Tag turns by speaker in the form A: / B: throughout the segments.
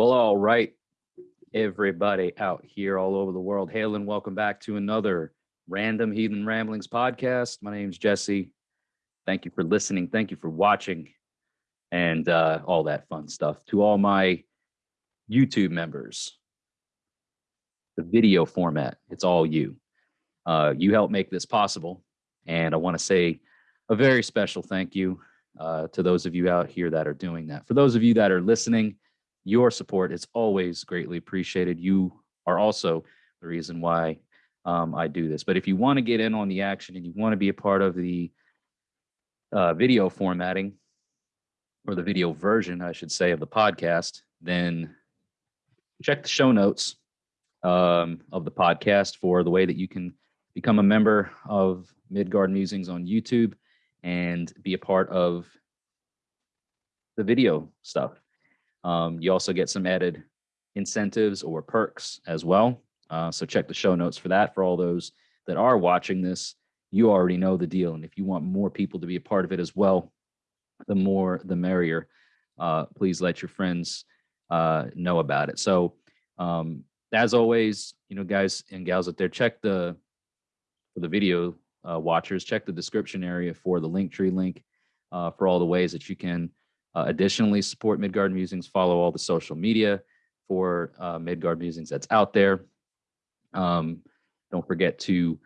A: Well, all right, everybody out here all over the world. Hail and welcome back to another Random Heathen Ramblings podcast. My name's Jesse. Thank you for listening. Thank you for watching and uh, all that fun stuff. To all my YouTube members, the video format, it's all you. Uh, you help make this possible. And I want to say a very special thank you uh, to those of you out here that are doing that. For those of you that are listening, your support is always greatly appreciated. You are also the reason why um, I do this. But if you want to get in on the action and you want to be a part of the uh, video formatting or the video version, I should say, of the podcast, then check the show notes um, of the podcast for the way that you can become a member of Midgard Musings on YouTube and be a part of the video stuff. Um, you also get some added incentives or perks as well. Uh, so check the show notes for that. For all those that are watching this, you already know the deal. And if you want more people to be a part of it as well, the more the merrier. Uh, please let your friends uh, know about it. So um, as always, you know, guys and gals out there, check the for the video uh, watchers, check the description area for the Linktree link uh, for all the ways that you can uh, additionally, support Midgard Musings. Follow all the social media for uh, Midgard Musings that's out there. Um, don't forget to,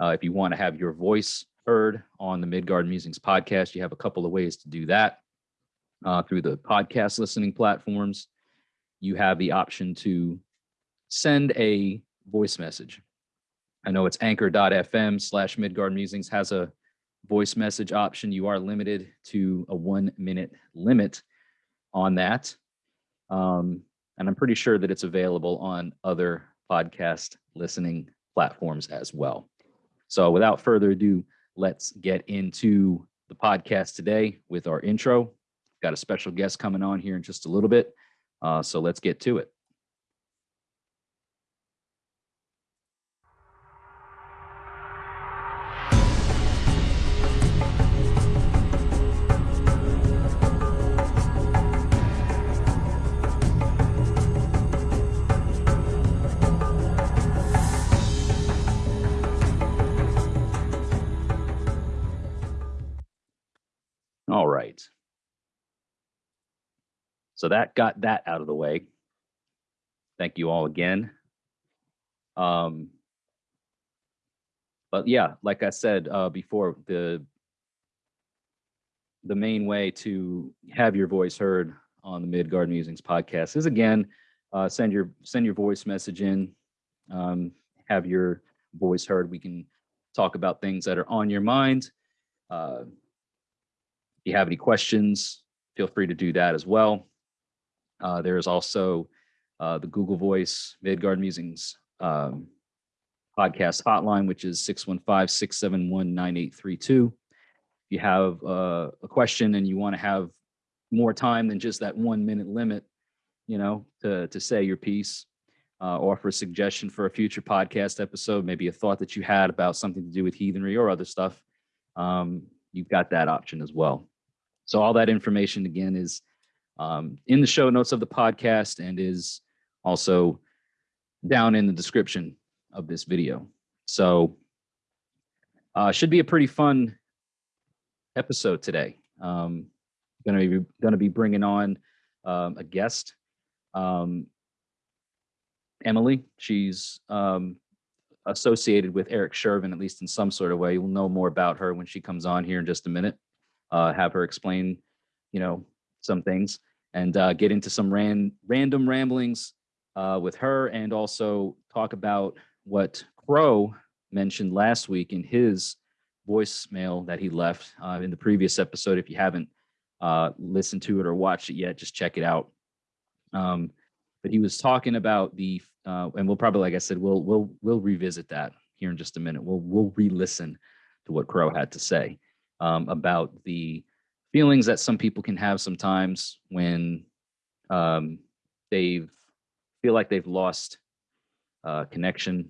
A: uh, if you want to have your voice heard on the Midgard Musings podcast, you have a couple of ways to do that uh, through the podcast listening platforms. You have the option to send a voice message. I know it's anchor.fm slash Midgard Musings has a voice message option, you are limited to a one minute limit on that. Um, and I'm pretty sure that it's available on other podcast listening platforms as well. So without further ado, let's get into the podcast today with our intro. Got a special guest coming on here in just a little bit. Uh, so let's get to it. So that got that out of the way. Thank you all again. Um, but yeah, like I said uh, before, the the main way to have your voice heard on the Midgard Musings podcast is again uh, send your send your voice message in, um, have your voice heard. We can talk about things that are on your mind. Uh, if you have any questions, feel free to do that as well. Uh, there is also uh, the Google Voice Midgard Musings um, podcast hotline, which is 615-671-9832. If you have uh, a question and you want to have more time than just that one minute limit, you know, to, to say your piece, uh, offer a suggestion for a future podcast episode, maybe a thought that you had about something to do with heathenry or other stuff, um, you've got that option as well. So all that information again is um, in the show notes of the podcast and is also down in the description of this video. So uh, should be a pretty fun episode today. Um, gonna be gonna be bringing on um, a guest, um, Emily. She's um, associated with Eric Shervin, at least in some sort of way. You'll know more about her when she comes on here in just a minute. Uh, have her explain, you know, some things and uh, get into some ran random ramblings uh, with her and also talk about what Crow mentioned last week in his voicemail that he left uh, in the previous episode. If you haven't uh, listened to it or watched it yet, just check it out. Um, but he was talking about the, uh, and we'll probably, like I said, we'll we'll we'll revisit that here in just a minute. We'll we'll re-listen to what Crow had to say um, about the feelings that some people can have sometimes when um, they feel like they've lost uh, connection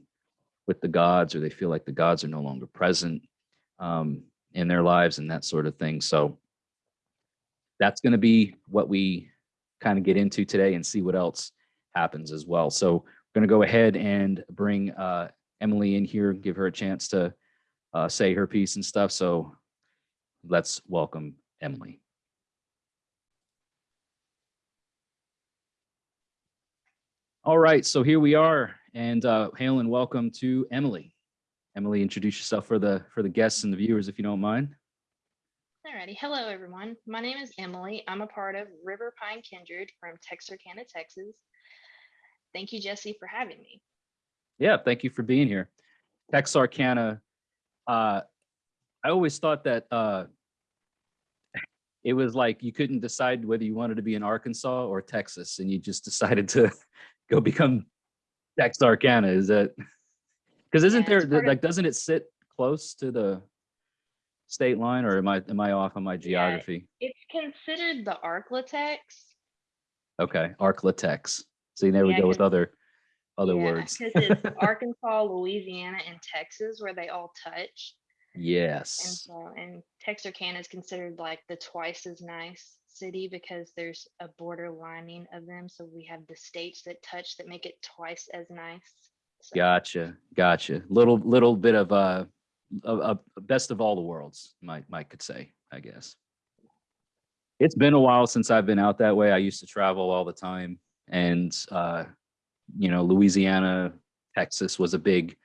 A: with the gods or they feel like the gods are no longer present um, in their lives and that sort of thing. So that's going to be what we kind of get into today and see what else happens as well. So we're going to go ahead and bring uh, Emily in here, give her a chance to uh, say her piece and stuff. So let's welcome Emily. All right, so here we are, and uh, hail and welcome to Emily. Emily, introduce yourself for the for the guests and the viewers, if you don't mind.
B: Alrighty, hello everyone. My name is Emily. I'm a part of River Pine Kindred from Texarkana, Texas. Thank you, Jesse, for having me.
A: Yeah, thank you for being here. Texarkana, uh, I always thought that uh, it was like you couldn't decide whether you wanted to be in Arkansas or Texas, and you just decided to go become Texarkana. Is that because isn't
B: Yeah,
A: there like doesn't it sit close to the state line, or am I am I off on my geography?
B: It's considered the Arklatex.
A: Okay, Arklatex. See, there we go with other other words.
B: Because it's Arkansas, Louisiana, and Texas where they all touch. And
A: Yes.
B: so, and Texarkana is considered like the twice as nice city because there's a border lining of them. So we have the states that touch that make it twice as nice. So,
A: Gotcha, gotcha. Little little bit of uh, a, a a best of all the worlds, might might could say, I guess. It's been a while since I've been out that way. I used to travel all the time, and uh, you know, Louisiana, Texas was a big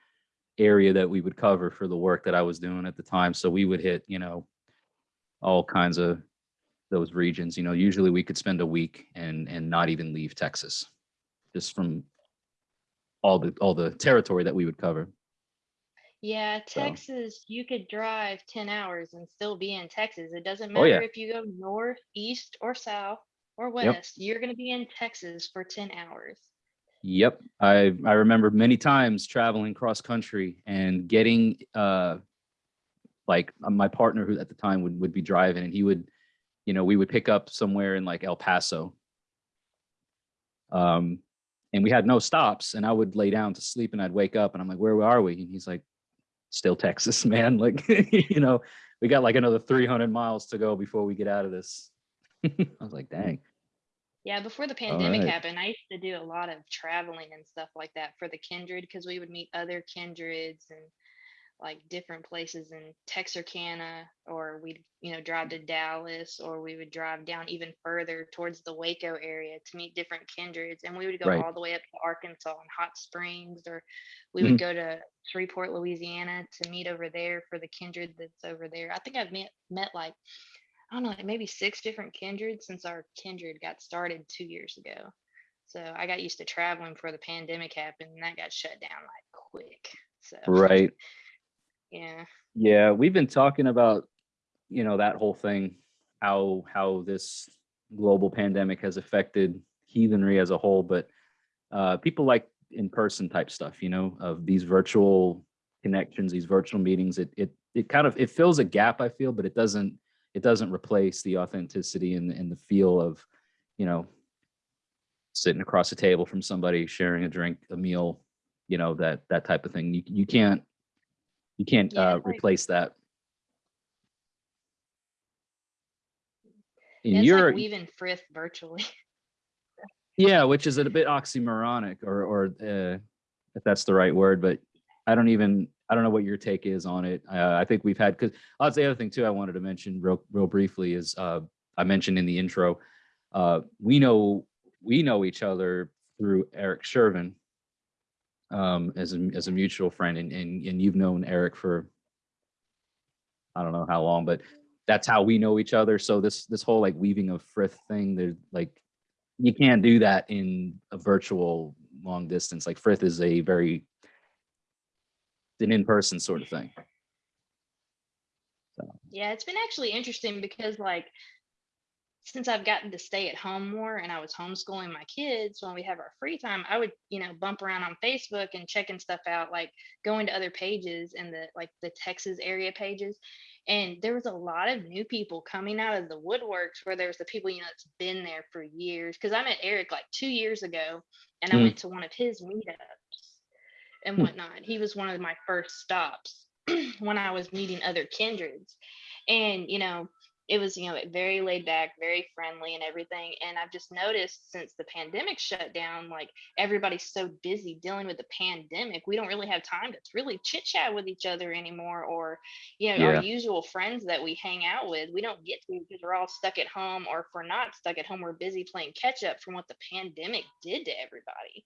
A: area that we would cover for the work that I was doing at the time. So we would hit, you know, all kinds of those regions. You know, usually we could spend a week and and not even leave Texas, just from all the all the territory that we would cover.
B: Yeah,
A: So-
B: Texas, you could drive 10 hours and still be in Texas. It doesn't
A: Oh, yeah.
B: matter if you go north, east, or south, or west. You're going to be in Texas for 10 hours.
A: Yep, I I remember many times traveling cross country and getting uh like uh, my partner who at the time would would be driving and he would you know we would pick up somewhere in like El Paso. Um and we had no stops and I would lay down to sleep and I'd wake up and I'm like where are we and he's like still Texas man like you know we got like another 300 miles to go before we get out of this. I was like dang.
B: Yeah, before the pandemic
A: right.
B: happened, I used to do a lot of traveling and stuff like that for the kindred because we would meet other kindreds and like different places in Texarkana, or we'd, you know, drive to Dallas, or we would drive down even further towards the Waco area to meet different kindreds. And we would go
A: Right.
B: all the way up to Arkansas and Hot Springs, or we
A: Mm-hmm.
B: would go to Shreveport, Louisiana to meet over there for the kindred that's over there. I think I've met, met like I don't know, like maybe six different kindreds since our kindred got started two years ago. So I got used to traveling before the pandemic happened and that got shut down like quick. So
A: Right.
B: yeah.
A: Yeah, we've been talking about, you know, that whole thing, how how this global pandemic has affected heathenry as a whole, but uh, people like in-person type stuff, you know, of these virtual connections, these virtual meetings. It it it kind of it fills a gap, I feel, but it doesn't it doesn't replace the authenticity and and the feel of, you know, sitting across a table from somebody, sharing a drink, a meal, you know, that that type of thing. You you can't you can't
B: Yeah,
A: uh,
B: like-
A: replace that.
B: Yeah,
A: And
B: it's
A: you're
B: like weaving frith virtually.
A: yeah, which is a bit oxymoronic, or or uh, if that's the right word, but I don't even I don't know what your take is on it. Uh, I think we've had because that's the other thing too. I wanted to mention real real briefly is uh, I mentioned in the intro, uh, we know we know each other through Eric Shervin um, as a as a mutual friend, and and and you've known Eric for I don't know how long, but that's how we know each other. So this this whole like weaving of frith thing, there's like you can't do that in a virtual long distance. Like frith is a very an in-person sort of thing.
B: Yeah, it's been actually interesting because like since I've gotten to stay at home more and I was homeschooling my kids when we have our free time, I would, you know, bump around on Facebook and checking stuff out, like going to other pages and the like the Texas area pages. And there was a lot of new people coming out of the woodworks where there's the people, you know, that's been there for years. Cause I met Eric like two years ago and I
A: Hmm.
B: went to one of his meetups and
A: Hmm.
B: whatnot. He was one of my first stops when I was meeting other kindreds. And, you know, it was you know very laid back very friendly and everything and i've just noticed since the pandemic shut down like everybody's so busy dealing with the pandemic we don't really have time to really chit chat with each other anymore or you know
A: Yeah.
B: our usual friends that we hang out with we don't get to because we're all stuck at home or if we're not stuck at home we're busy playing catch up from what the pandemic did to everybody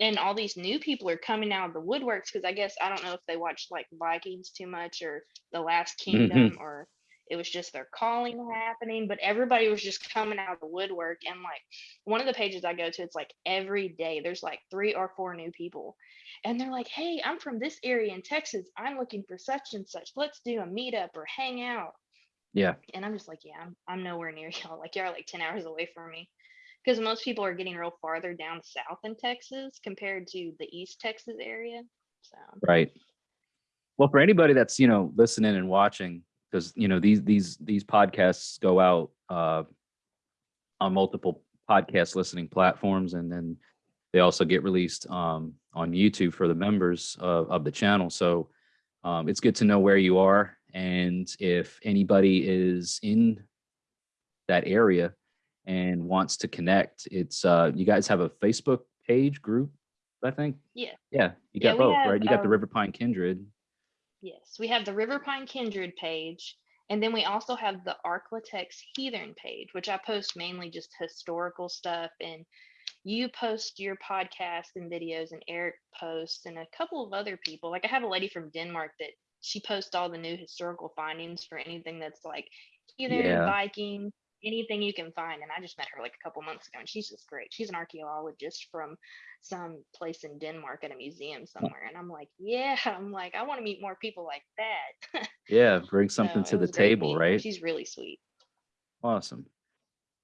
B: and all these new people are coming out of the woodworks because i guess i don't know if they watched like vikings too much or the last mm-hmm. kingdom or it was just their calling happening but everybody was just coming out of the woodwork and like one of the pages i go to it's like every day there's like three or four new people and they're like hey i'm from this area in texas. I'm looking for such and such. Let's do a meetup or hang out.
A: Yeah.
B: and i'm just like yeah i'm, I'm nowhere near y'all. Like y'all are like 10 hours away from me. Because most people are getting real farther down south in texas compared to the east texas area so.
A: Right. Well, for anybody that's, you know, listening and watching, because, you know, these, these, these podcasts go out uh, on multiple podcast listening platforms and then they also get released um, on YouTube for the members of, of the channel. So um, it's good to know where you are. And if anybody is in that area and wants to connect, it's, uh, you guys have a Facebook page group, I think?
B: Yeah.
A: Yeah, you got
B: we
A: both,
B: have,
A: right? You got the
B: um,
A: River Pine Kindred.
B: Yes, we have the River Pine Kindred page, and then we also have the Arklatex Heathen page, which I post mainly just historical stuff. And you post your podcast and videos, and Eric posts, and a couple of other people. Like I have a lady from Denmark that she posts all the new historical findings for anything that's like heathen,
A: Yeah.
B: Viking, anything you can find. And I just met her like a couple months ago, and she's just great. She's an archaeologist from some place in Denmark at a museum somewhere. And I'm like, yeah, I'm like, I want to meet more people like that.
A: Yeah, bring something
B: So
A: to the table,
B: meeting
A: right?
B: She's really sweet.
A: Awesome.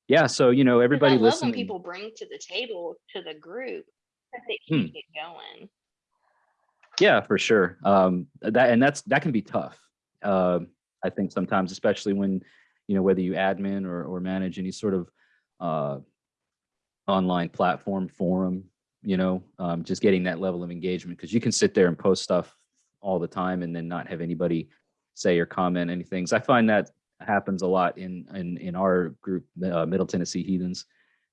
A: Yeah, so you know, everybody
B: I love
A: listening.
B: when people bring to the table to the group that they
A: Hmm.
B: keep it going.
A: Yeah, for sure. Um, that and that's that can be tough. Um, I think sometimes, especially when you know whether you admin or or manage any sort of uh, online platform forum, you know, um, just getting that level of engagement because you can sit there and post stuff all the time and then not have anybody say or comment anything. So I find that happens a lot in in in our group, uh, Middle Tennessee Heathens.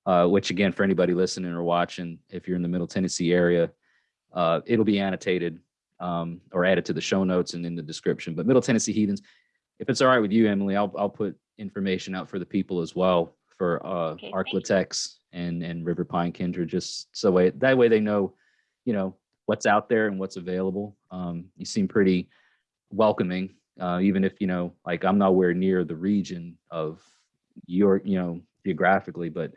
A: Uh, which again, for anybody listening or watching, if you're in the Middle Tennessee area, uh, it'll be annotated um, or added to the show notes and in the description. But Middle Tennessee Heathens, if it's all right with you, Emily, I'll I'll put information out for the people as well for uh,
B: Okay.
A: Arklatex and and River Pine Kindred, just so way that way they know, you know, what's out there and what's available. Um, you seem pretty welcoming, uh, even if you know, like I'm nowhere near the region of your, you know, geographically, but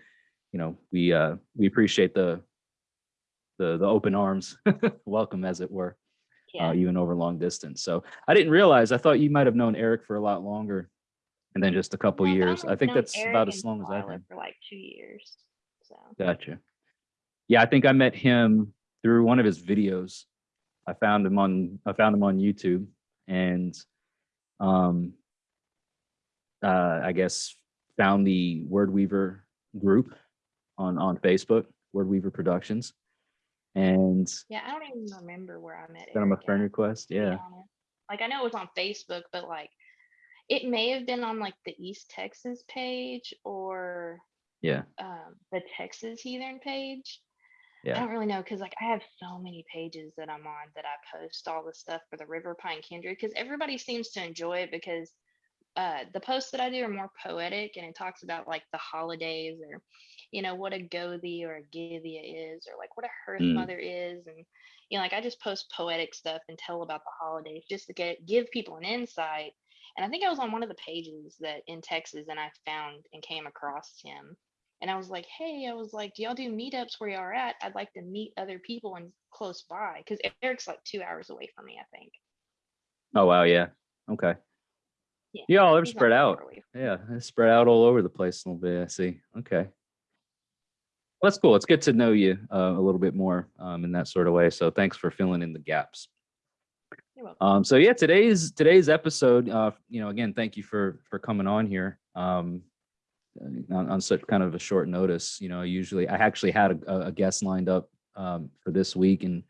A: you know, we uh, we appreciate the the the open arms welcome as it were
B: Yeah.
A: uh, even over long distance. So i didn't realize i thought you might have known eric for a lot longer and then just a couple
B: Well,
A: years. I
B: only
A: think that's
B: Eric
A: about as long as i've been.
B: for like two years. So.
A: Gotcha. Yeah i think i met him through one of his videos. I found him on i found him on youtube and um uh i guess found the word weaver group on on facebook word weaver productions and
B: yeah, I don't even remember where I met
A: sent him a friend
B: at,
A: request yeah.
B: Like I know it was on Facebook, but like it may have been on like the East Texas page or
A: yeah
B: um, the Texas Heathen page.
A: Yeah.
B: I don't really know because like I have so many pages that I'm on that I post all the stuff for the River Pine Kindred because everybody seems to enjoy it because uh, the posts that I do are more poetic and it talks about like the holidays or you know what a Gothi or a Gythia is or like what a Hearth
A: Mm.
B: Mother is and you know like I just post poetic stuff and tell about the holidays just to get give people an insight. And I think I was on one of the pages that in Texas and I found and came across him and I was like, hey, I was like, do y'all do meetups where y'all are at? I'd like to meet other people and close by because Eric's like two hours away from me, I think.
A: oh wow yeah okay
B: Yeah,
A: yeah they're spread out. Yeah, it's spread out all over the place a little bit. I see. Okay. Well, that's cool. It's good to know you uh, a little bit more um, in that sort of way. So thanks for filling in the gaps. Um, so yeah, today's today's episode. Uh, you know, again, thank you for for coming on here um, uh, on, on such kind of a short notice. You know, usually I actually had a, a guest lined up um, for this week, and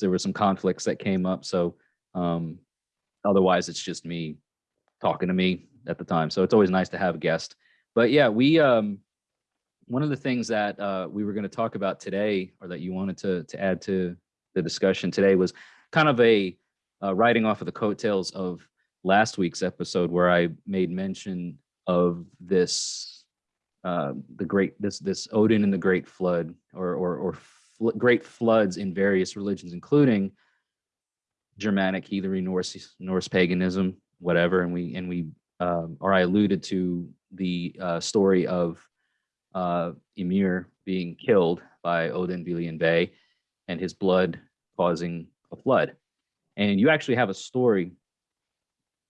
A: there were some conflicts that came up. So um, otherwise, it's just me talking to me at the time. So it's always nice to have a guest. But yeah, we um one of the things that uh we were going to talk about today or that you wanted to to add to the discussion today was kind of a uh, writing off of the coattails of last week's episode where I made mention of this uh the great this this Odin and the Great Flood or or or fl- great floods in various religions including Germanic, Heathenry, Norse, Norse paganism, whatever, and we and we um, or I alluded to the uh, story of uh, Ymir being killed by Odin Vili and Ve and his blood causing a flood. And you actually have a story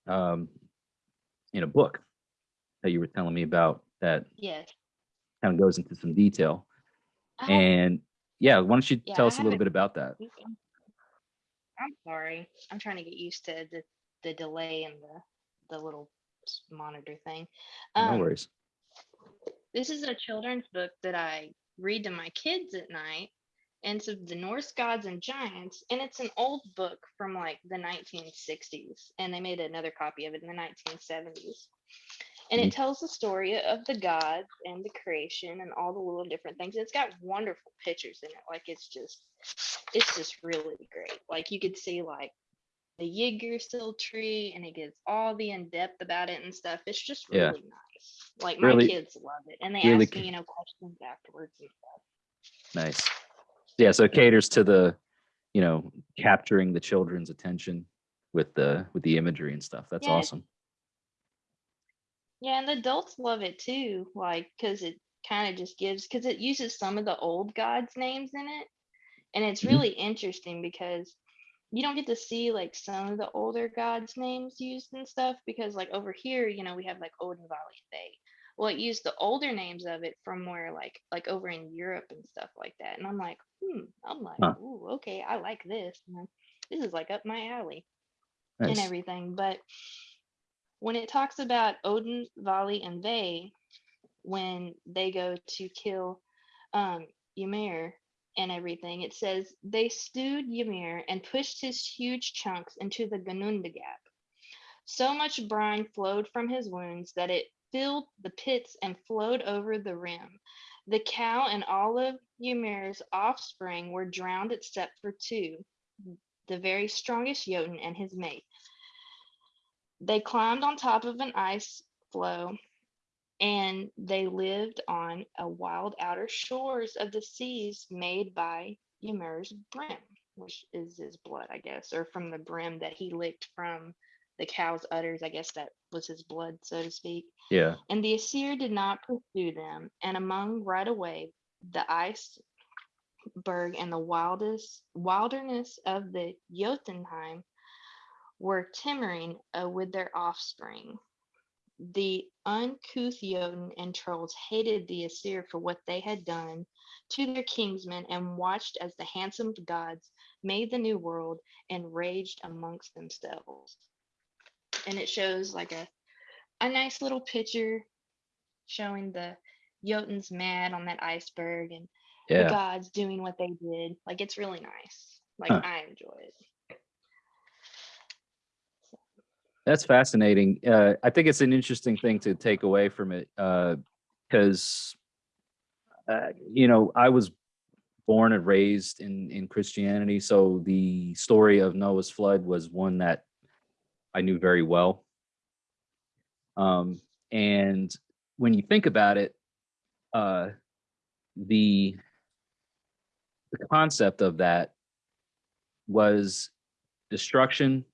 A: um, in a book that you were telling me about that
B: Yes.
A: kind of goes into some detail. And yeah, why don't you
B: Yeah,
A: tell us a little bit about that?
B: I'm sorry. I'm trying to get used to the the delay and the the little monitor thing.
A: No
B: Um,
A: worries.
B: This is a children's book that I read to my kids at night. And it's of the Norse gods and giants. And it's an old book from like the 1960s. And they made another copy of it in the 1970s. And
A: Mhm.
B: it tells the story of the gods and the creation and all the little different things. It's got wonderful pictures in it. Like it's just, it's just really great. Like you could see like the Yggdrasil tree and it gives all the in depth about it and stuff. It's just
A: Yeah.
B: really nice. Like my
A: Really-
B: kids love it, and they
A: really
B: ask me, you know, questions afterwards and stuff.
A: Nice. Yeah, so it caters to the, you know, capturing the children's attention with the with the imagery and stuff. That's
B: Yeah,
A: awesome.
B: Yeah, and the adults love it too, like because it kind of just gives because it uses some of the old gods' names in it, and it's
A: Mhm.
B: really interesting because you don't get to see like some of the older gods' names used and stuff because like over here, you know, we have like Odin, Valley, and Bay. Well, it used the older names of it from where like like over in Europe and stuff like that, and I'm like, hmm, I'm like,
A: Huh.
B: ooh, okay, I like this. and This is like up my alley and everything. But when it talks about Odin, Vali, and Ve, when they go to kill um, Ymir and everything, it says they stewed Ymir and pushed his huge chunks into the Ginnungagap. So much brine flowed from his wounds that it filled the pits and flowed over the rim. The cow and all of Ymir's offspring were drowned except for two, the very strongest Jotun and his mate. They climbed on top of an ice floe and they lived on a wild outer shores of the seas made by Ymir's brim, which is his blood, I guess, or from the brim that he licked from the cow's udders. I guess that was his blood, so to speak.
A: Yeah.
B: And the Aesir did not pursue them, and among right away the iceberg and the wildest wilderness of the Jotunheim were timmering uh, with their offspring. The uncouth Jotun and trolls hated the Aesir for what they had done to their kingsmen and watched as the handsome gods made the new world and raged amongst themselves. And it shows like a a nice little picture showing the Jotuns mad on that iceberg and the gods doing what they did. Like it's really nice. Like
A: Huh.
B: I enjoy it.
A: That's fascinating. Uh, I think it's an interesting thing to take away from it because, uh, you know, I was born and raised in in Christianity, so the story of Noah's flood was one that I knew very well. Um, and when you think about it, uh, the the concept of that was destruction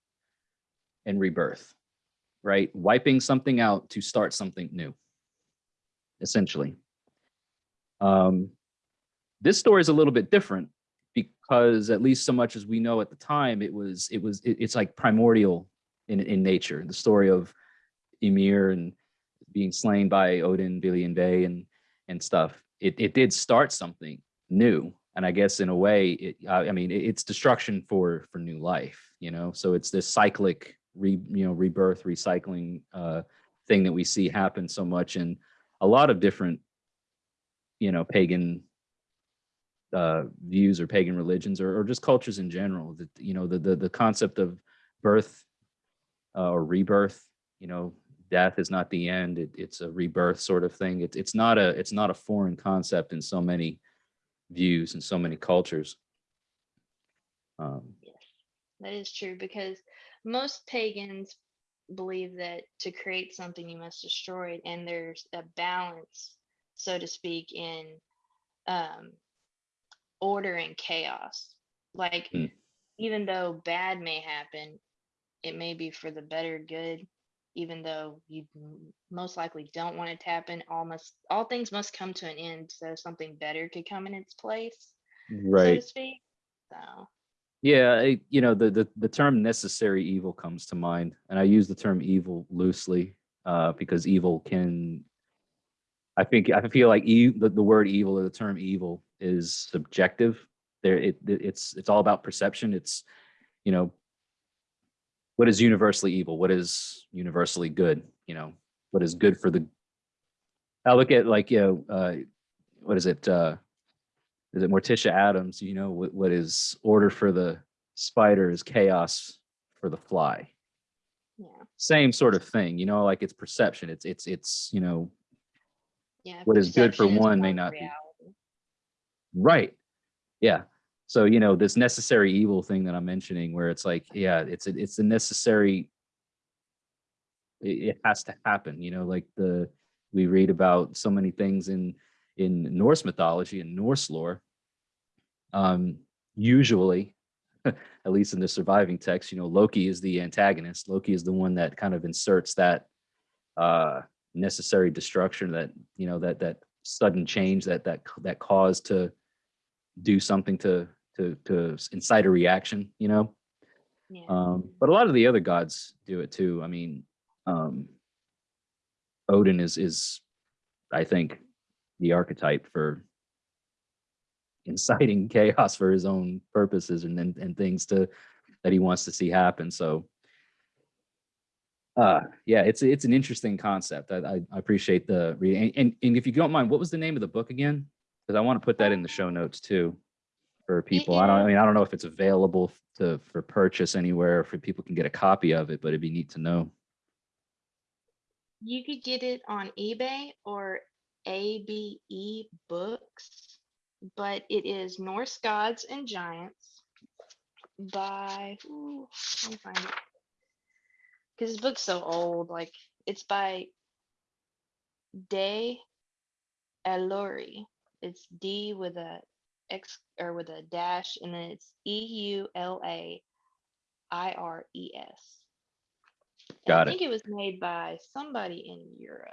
A: and rebirth, right? Wiping something out to start something new, essentially. Um, this story is a little bit different because at least so much as we know at the time, it was it was it- it's like primordial in in nature. The story of Ymir and being slain by Odin, Billy and Bay and and stuff. It it did start something new, and I guess in a way, it I mean it's destruction for for new life. You know, so it's this cyclic re you know rebirth recycling uh thing that we see happen so much in a lot of different you know pagan uh views or pagan religions or, or just cultures in general that you know the the, the concept of birth uh, or rebirth you know death is not the end. It, it's a rebirth sort of thing. It's it's not a it's not a foreign concept in so many views and so many cultures. Um,
B: That is true because most pagans believe that to create something you must destroy it, and there's a balance, so to speak, in um, order and chaos. Like
A: Hmm.
B: even though bad may happen, it may be for the better good. Even though you most likely don't want it to happen, all must all things must come to an end, so something better could come in its place, so
A: right.
B: to speak. So
A: Yeah, I- you know, the, the the term necessary evil comes to mind, and I use the term evil loosely uh, because evil can. I think I feel like e- the, the word evil or the term evil is subjective. There, it it- it's it's all about perception. It's, you know, what is universally evil? What is universally good? You know, what is good for the? I look at like you know, uh, what is it? Uh, is it Morticia Addams? You know, what, what is order for the spider is chaos for the fly.
B: yeah,
A: Same sort of thing, you know, like it's perception. It's it's it's you know
B: yeah.
A: What is good for
B: is
A: one may not be. right, yeah. So you know this necessary evil thing that I'm mentioning, where it's like, yeah, it's a, it's a necessary. It, it has to happen, you know, like the we read about so many things in in Norse mythology and Norse lore. Um, usually, at least in the surviving text, you know, Loki is the antagonist. Loki is the one that kind of inserts that uh necessary destruction, that you know, that that sudden change, that that that cause to do something to to to incite a reaction, you know.
B: Yeah.
A: Um, but a lot of the other gods do it too. I mean, um, Odin is is, I think, the archetype for inciting chaos for his own purposes and and, and things to that he wants to see happen. So, uh, yeah, it's it's an interesting concept. I I, appreciate the reading. And, and and if you don't mind, what was the name of the book again? Because I want to put that in the show notes too for people. I don't. I mean, I don't know if it's available to for purchase anywhere, if people can get a copy of it, but it'd be neat to know.
B: You could get it on eBay or ABE Books, but it is Norse Gods and Giants by, ooh, let me find it. Because this book's so old. Like, it's by Day Eluri. It's D with a X or with a dash, and then it's E U L A I R E S.
A: Got
B: I
A: it.
B: I think it was made by somebody in Europe.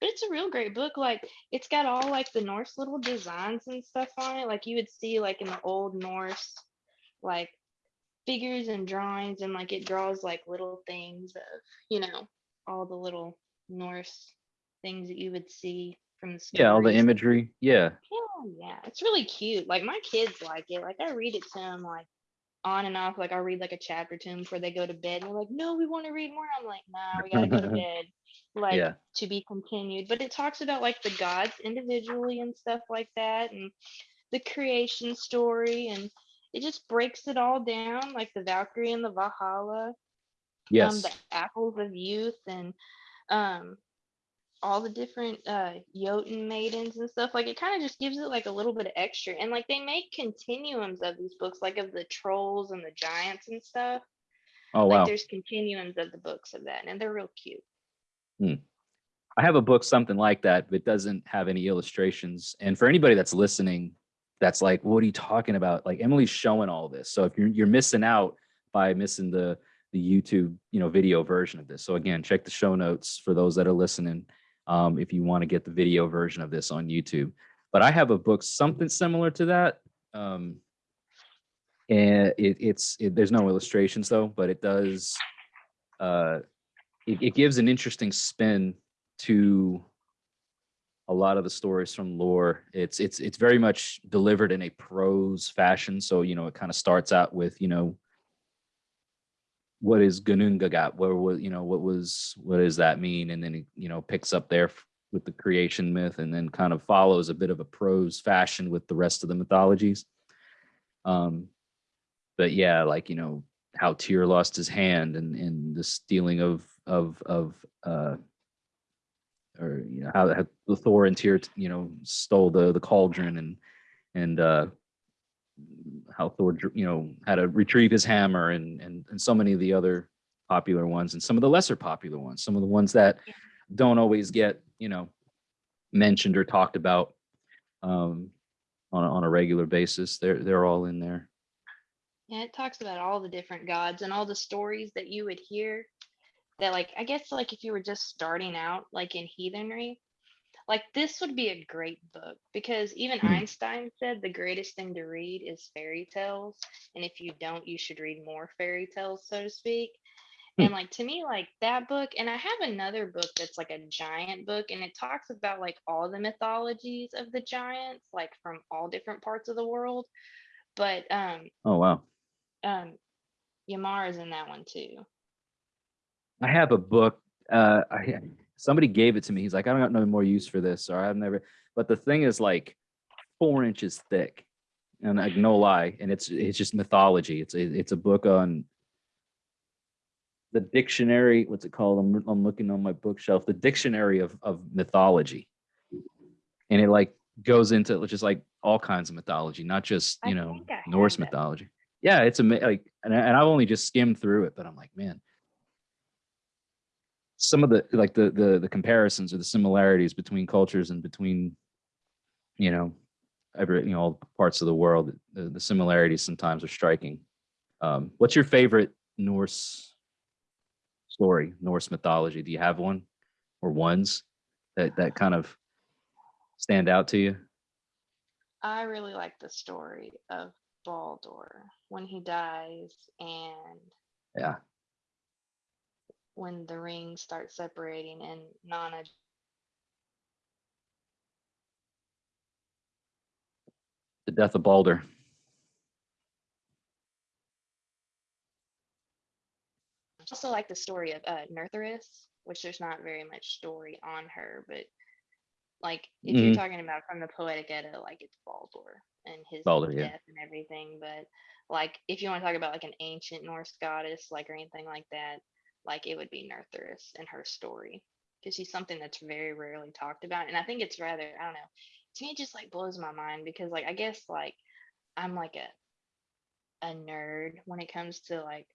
B: But it's a real great book. Like it's got all like the Norse little designs and stuff on it. Like you would see like in the old Norse, like figures and drawings, and like it draws like little things of, you know, all the little Norse things that you would see from the
A: Yeah, all the imagery. Yeah.
B: Yeah, yeah, it's really cute. Like my kids like it. Like I read it to them like on and off. Like I'll read like a chapter to them before they go to bed. And they're like, "No, we want to read more." I'm like, "Nah, we gotta go to bed." Like
A: Yeah.
B: to be continued. But it talks about like the gods individually and stuff like that, and the creation story, and it just breaks it all down, like the Valkyrie and the Valhalla, um,
A: Yes.
B: the apples of youth, and um all the different uh Jotun maidens and stuff. Like it kind of just gives it like a little bit of extra. And like they make continuums of these books, like of the trolls and the giants and stuff.
A: oh
B: Like
A: wow.
B: there's continuums of the books of that, and they're real cute.
A: I have a book something like that, but it doesn't have any illustrations. And for anybody that's listening, that's like, what are you talking about? Like Emily's showing all this. So if you're you're missing out by missing the the YouTube, you know, video version of this. So again, check the show notes for those that are listening. Um, if you want to get the video version of this on YouTube. But I have a book something similar to that. Um, and it, it's it, there's no illustrations though, but it does uh it, it gives an interesting spin to a lot of the stories from lore. It's it's it's very much delivered in a prose fashion. So you know, it kind of starts out with you know, what is Ginnungagap? What was you know what was what does that mean? And then it you know picks up there with the creation myth, and then kind of follows a bit of a prose fashion with the rest of the mythologies. Um, but yeah, like you know how Tyr lost his hand and and the stealing of of of uh or you know how, how the Thor and Tyr, you know, stole the the cauldron and and uh, how Thor, you know, had to retrieve his hammer and and and so many of the other popular ones and some of the lesser popular ones, some of the ones that don't always get you know mentioned or talked about um, on a, on a regular basis. They're they're all in there.
B: Yeah, it talks about all the different gods and all the stories that you would hear that like I guess like if you were just starting out like in heathenry, like this would be a great book because even
A: Hmm.
B: Einstein said the greatest thing to read is fairy tales and if you don't you should read more fairy tales so to speak.
A: Hmm.
B: And like to me like that book and I have another book that's like a giant book and it talks about like all the mythologies of the giants like from all different parts of the world. But um
A: Oh wow.
B: um Yamar is in that one too.
A: I have a book. Uh, I somebody gave it to me. He's like, I don't got no more use for this, or I've never. But the thing is like four inches thick, and like no lie, and it's it's just mythology. It's a, it's a book on the dictionary. What's it called? I'm I'm looking on my bookshelf. The dictionary of of mythology, and it like goes into just like all kinds of mythology, not just you know
B: I have
A: Norse mythology. Yeah, it's a like, and, I, and I've only just skimmed through it, but I'm like, man, some of the like the the the comparisons or the similarities between cultures and between you know every you know all parts of the world the, the similarities sometimes are striking. Um what's your favorite norse story norse mythology? Do you have one or ones that that kind of stand out to you?
B: I really like the story of Baldur when he dies and
A: yeah
B: when the rings start separating and Nanna
A: the death of balder
B: I also like the story of uh, Nerthus, which there's not very much story on her, but like if you're
A: Mhm.
B: talking about from the Poetic Edda, like it's Baldur and his
A: Baldur, yeah.
B: death and everything. But like if you want to talk about like an ancient Norse goddess, like or anything like that, like it would be Nerthus and her story because she's something that's very rarely talked about. And I think it's rather I don't know. To me, it just like blows my mind because like I guess like I'm like a a nerd when it comes to like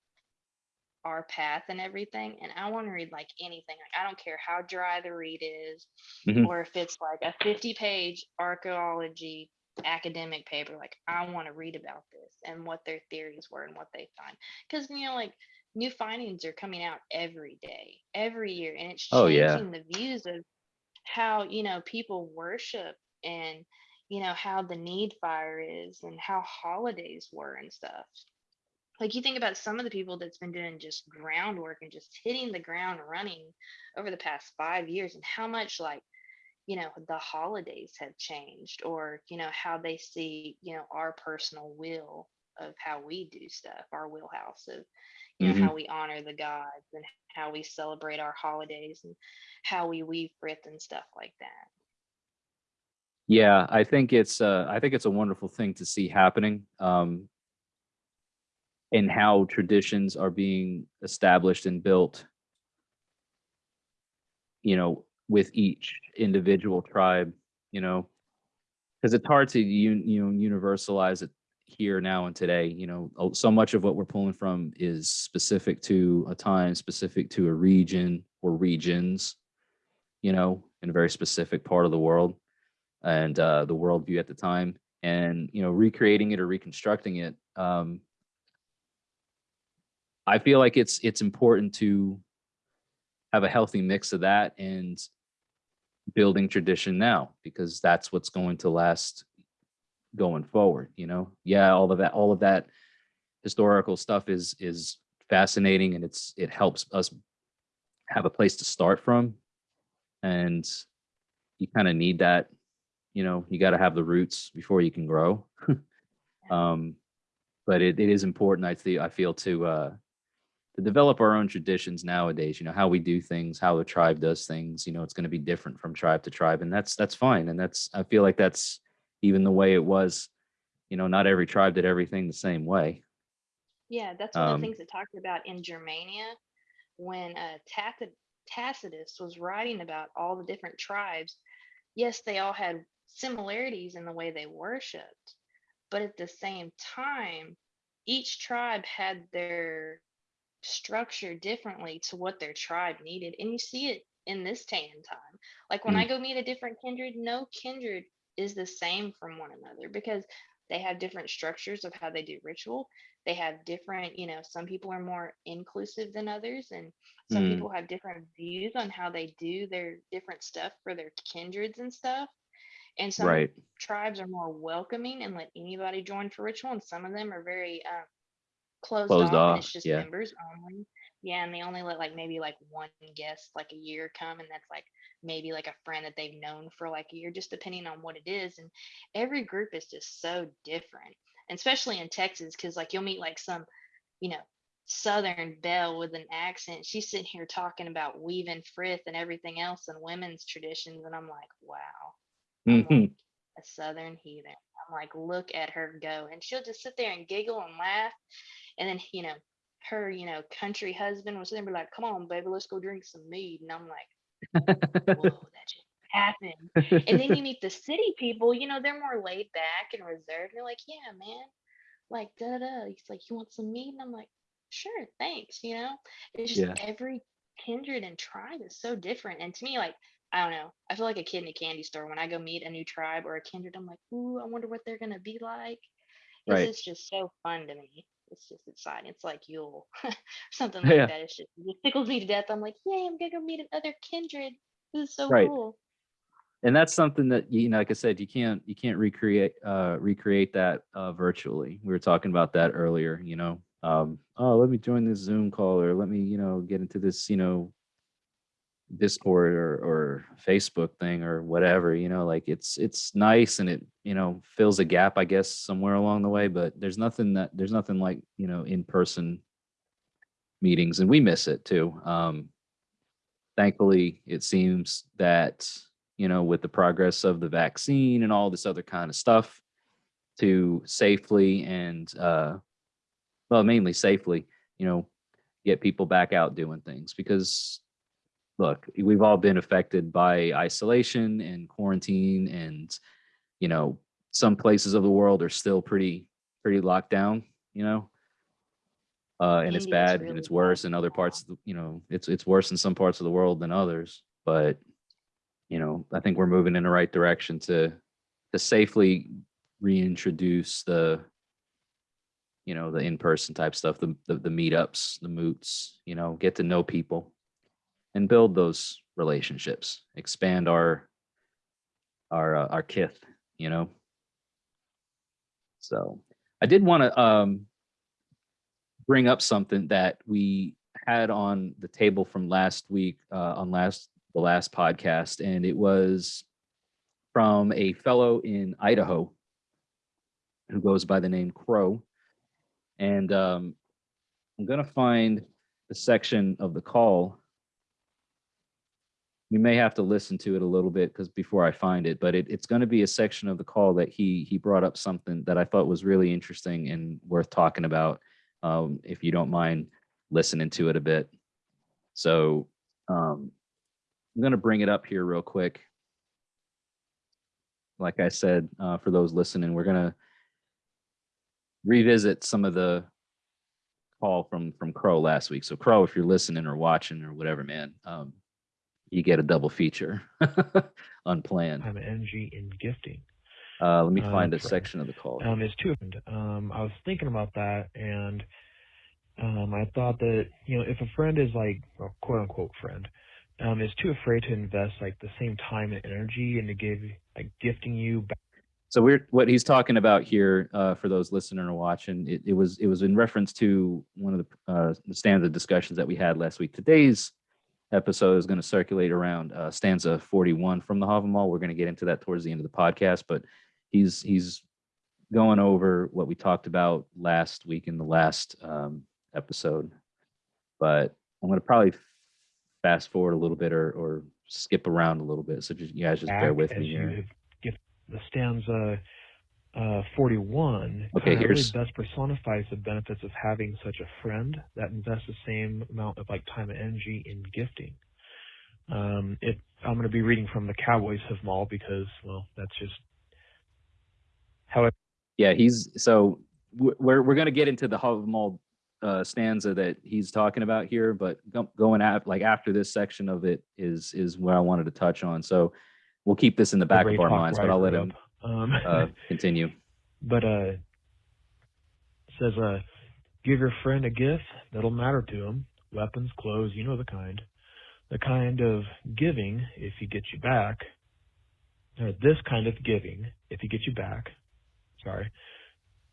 B: our path and everything and i want to read like anything like i don't care how dry the read is
A: Mhm.
B: or if it's like a 50 page archaeology academic paper like i want to read about this and what their theories were and what they find because you know like new findings are coming out every day every year and it's
A: Oh, yeah.
B: changing the views of how you know people worship and you know how the need fire is and how holidays were and stuff like you think about some of the people that's been doing just groundwork and just hitting the ground running over the past five years and how much like you know the holidays have changed or you know how they see you know our personal will of how we do stuff our wheelhouse of you know
A: Mhm.
B: how we honor the gods and how we celebrate our holidays and how we weave frith and stuff like that
A: Yeah, I think it's uh, I think it's a wonderful thing to see happening. Um, and how traditions are being established and built. You know, with each individual tribe. You know, because it's hard to un, you know universalize it here now and today. You know, oh, so much of what we're pulling from is specific to a time, specific to a region or regions. You know, in a very specific part of the world and uh, the worldview at the time, and you know, recreating it or reconstructing it. Um, I feel like it's it's important to have a healthy mix of that and building tradition now because that's what's going to last going forward. You know, yeah, all of that, all of that historical stuff is is fascinating and it's it helps us have a place to start from, and you kind of need that you know you got to have the roots before you can grow. Um but it, it is important i think i feel to uh to develop our own traditions nowadays you know how we do things how the tribe does things you know it's going to be different from tribe to tribe and that's that's fine and that's i feel like that's even the way it was you know not every tribe did everything the same way
B: Yeah, that's one of
A: Um,
B: the things it talked about in Germania when uh, Tacitus was writing about all the different tribes, yes, they all had similarities in the way they worshiped, but at the same time, each tribe had their structure differently to what their tribe needed. And you see it in this day and time. Like when I
A: Mm,
B: go meet a different kindred, no kindred is the same from one another because they have different structures of how they do ritual. They have different, you know, some people are more inclusive than others, and some
A: mm,
B: people have different views on how they do their different stuff for their kindreds and stuff. And some
A: right.
B: tribes are more welcoming and let anybody join for ritual, and some of them are very um, closed
A: Closed
B: off and it's just
A: Yeah.
B: members only. Yeah, and they only let like maybe like one guest like a year come, and that's like maybe like a friend that they've known for like a year, just depending on what it is. And every group is just so different, and especially in Texas, because like you'll meet like some, you know, Southern belle with an accent. She's sitting here talking about weaving frith and everything else and women's traditions, and I'm like, wow. I'm
A: hmm
B: like a Southern heathen. I'm like, look at her go, and she'll just sit there and giggle and laugh and then, you know, her, you know, country husband was sitting there be like, come on, baby, let's go drink some mead. And I'm like, whoa, that just happened. And then you meet the city people, you know, they're more laid back and reserved. And they're like, yeah, man, like, da da. He's like, you want some meat? And I'm like, sure, thanks. You know, it's just
A: yeah.
B: every kindred and tribe is so different. And to me, like, I don't know, I feel like a kid in a candy store. When I go meet a new tribe or a kindred, I'm like, ooh, I wonder what they're going to be like
A: Right.
B: it's just so fun to me. It's just exciting. It's like Yule, something like
A: Yeah.
B: that. It's just it tickles me to death. I'm like, yay! I'm gonna go meet another kindred. This is so
A: Right.
B: cool.
A: and that's something that you know like i said you can't you can't recreate uh recreate that uh virtually we were talking about that earlier you know um oh let me join this zoom call or let me you know get into this you know discord or or facebook thing or whatever you know like it's it's nice and it you know fills a gap i guess somewhere along the way but there's nothing that there's nothing like you know in person meetings and we miss it too. Um thankfully it seems that you know with the progress of the vaccine and all this other kind of stuff to safely and uh well mainly safely you know get people back out doing things because look we've all been affected by isolation and quarantine and you know some places of the world are still pretty pretty locked down you know? Uh, and it's bad
B: really
A: and it's
B: bad
A: worse in other parts of the, you know it's it's worse in some parts of the world than others but you know i think we're moving in the right direction to to safely reintroduce the you know the in-person type stuff the the, the meetups the moots you know get to know people and build those relationships expand our our uh, our kith you know so i did want to um bring up something that we had on the table from last week uh, on last the last podcast, and it was from a fellow in Idaho who goes by the name Crow. And um, I'm gonna find the section of the call. We may have to listen to it a little bit because before I find it, but it, it's going to be a section of the call that he he brought up something that I thought was really interesting and worth talking about um, if you don't mind listening to it a bit. So um, I'm going to bring it up here real quick. Like I said, uh, for those listening, we're going to revisit some of the call from from Crow last week. So Crow, if you're listening or watching or whatever, man, um, you get a double feature unplanned.
C: I'm energy in gifting.
A: Uh, let me
C: Uh,
A: find a section of the call.
C: Um, it's two. Um, I was thinking about that, and um, I thought that you know, if a friend is like a quote unquote friend, um, is too afraid to invest like the same time and energy into give like gifting you back
A: So we're what he's talking about here uh, for those listening or watching. It, it was it was in reference to one of the, uh, the stanza discussions that we had last week. Today's episode is going to circulate around uh, stanza 41 from the Havamal. We're going to get into that towards the end of the podcast, but he's he's going over what we talked about last week in the last um, episode. But I'm going to probably fast forward a little bit or or skip around a little bit. So just, you guys just bear with me here.
C: gift the stanza uh, 41
A: Okay, here's-
C: really best personifies the benefits of having such a friend that invests the same amount of like time and energy in gifting. Um, it, I'm going to be reading from the Cowboys of Mall because, well, that's just how it.
A: Yeah, he's so we're we're gonna get into the Havamal uh, stanza that he's talking about here, but going at like after this section of it is is where I wanted to touch on. So we'll keep this in the back
C: Ray
A: of our minds, but I'll let him.
C: Um,
A: uh, continue.
C: but uh, says uh, give your friend a gift that'll matter to him. Weapons, clothes, you know the kind. The kind of giving, if he gets you back. Or this kind of giving, if he gets you back. Sorry,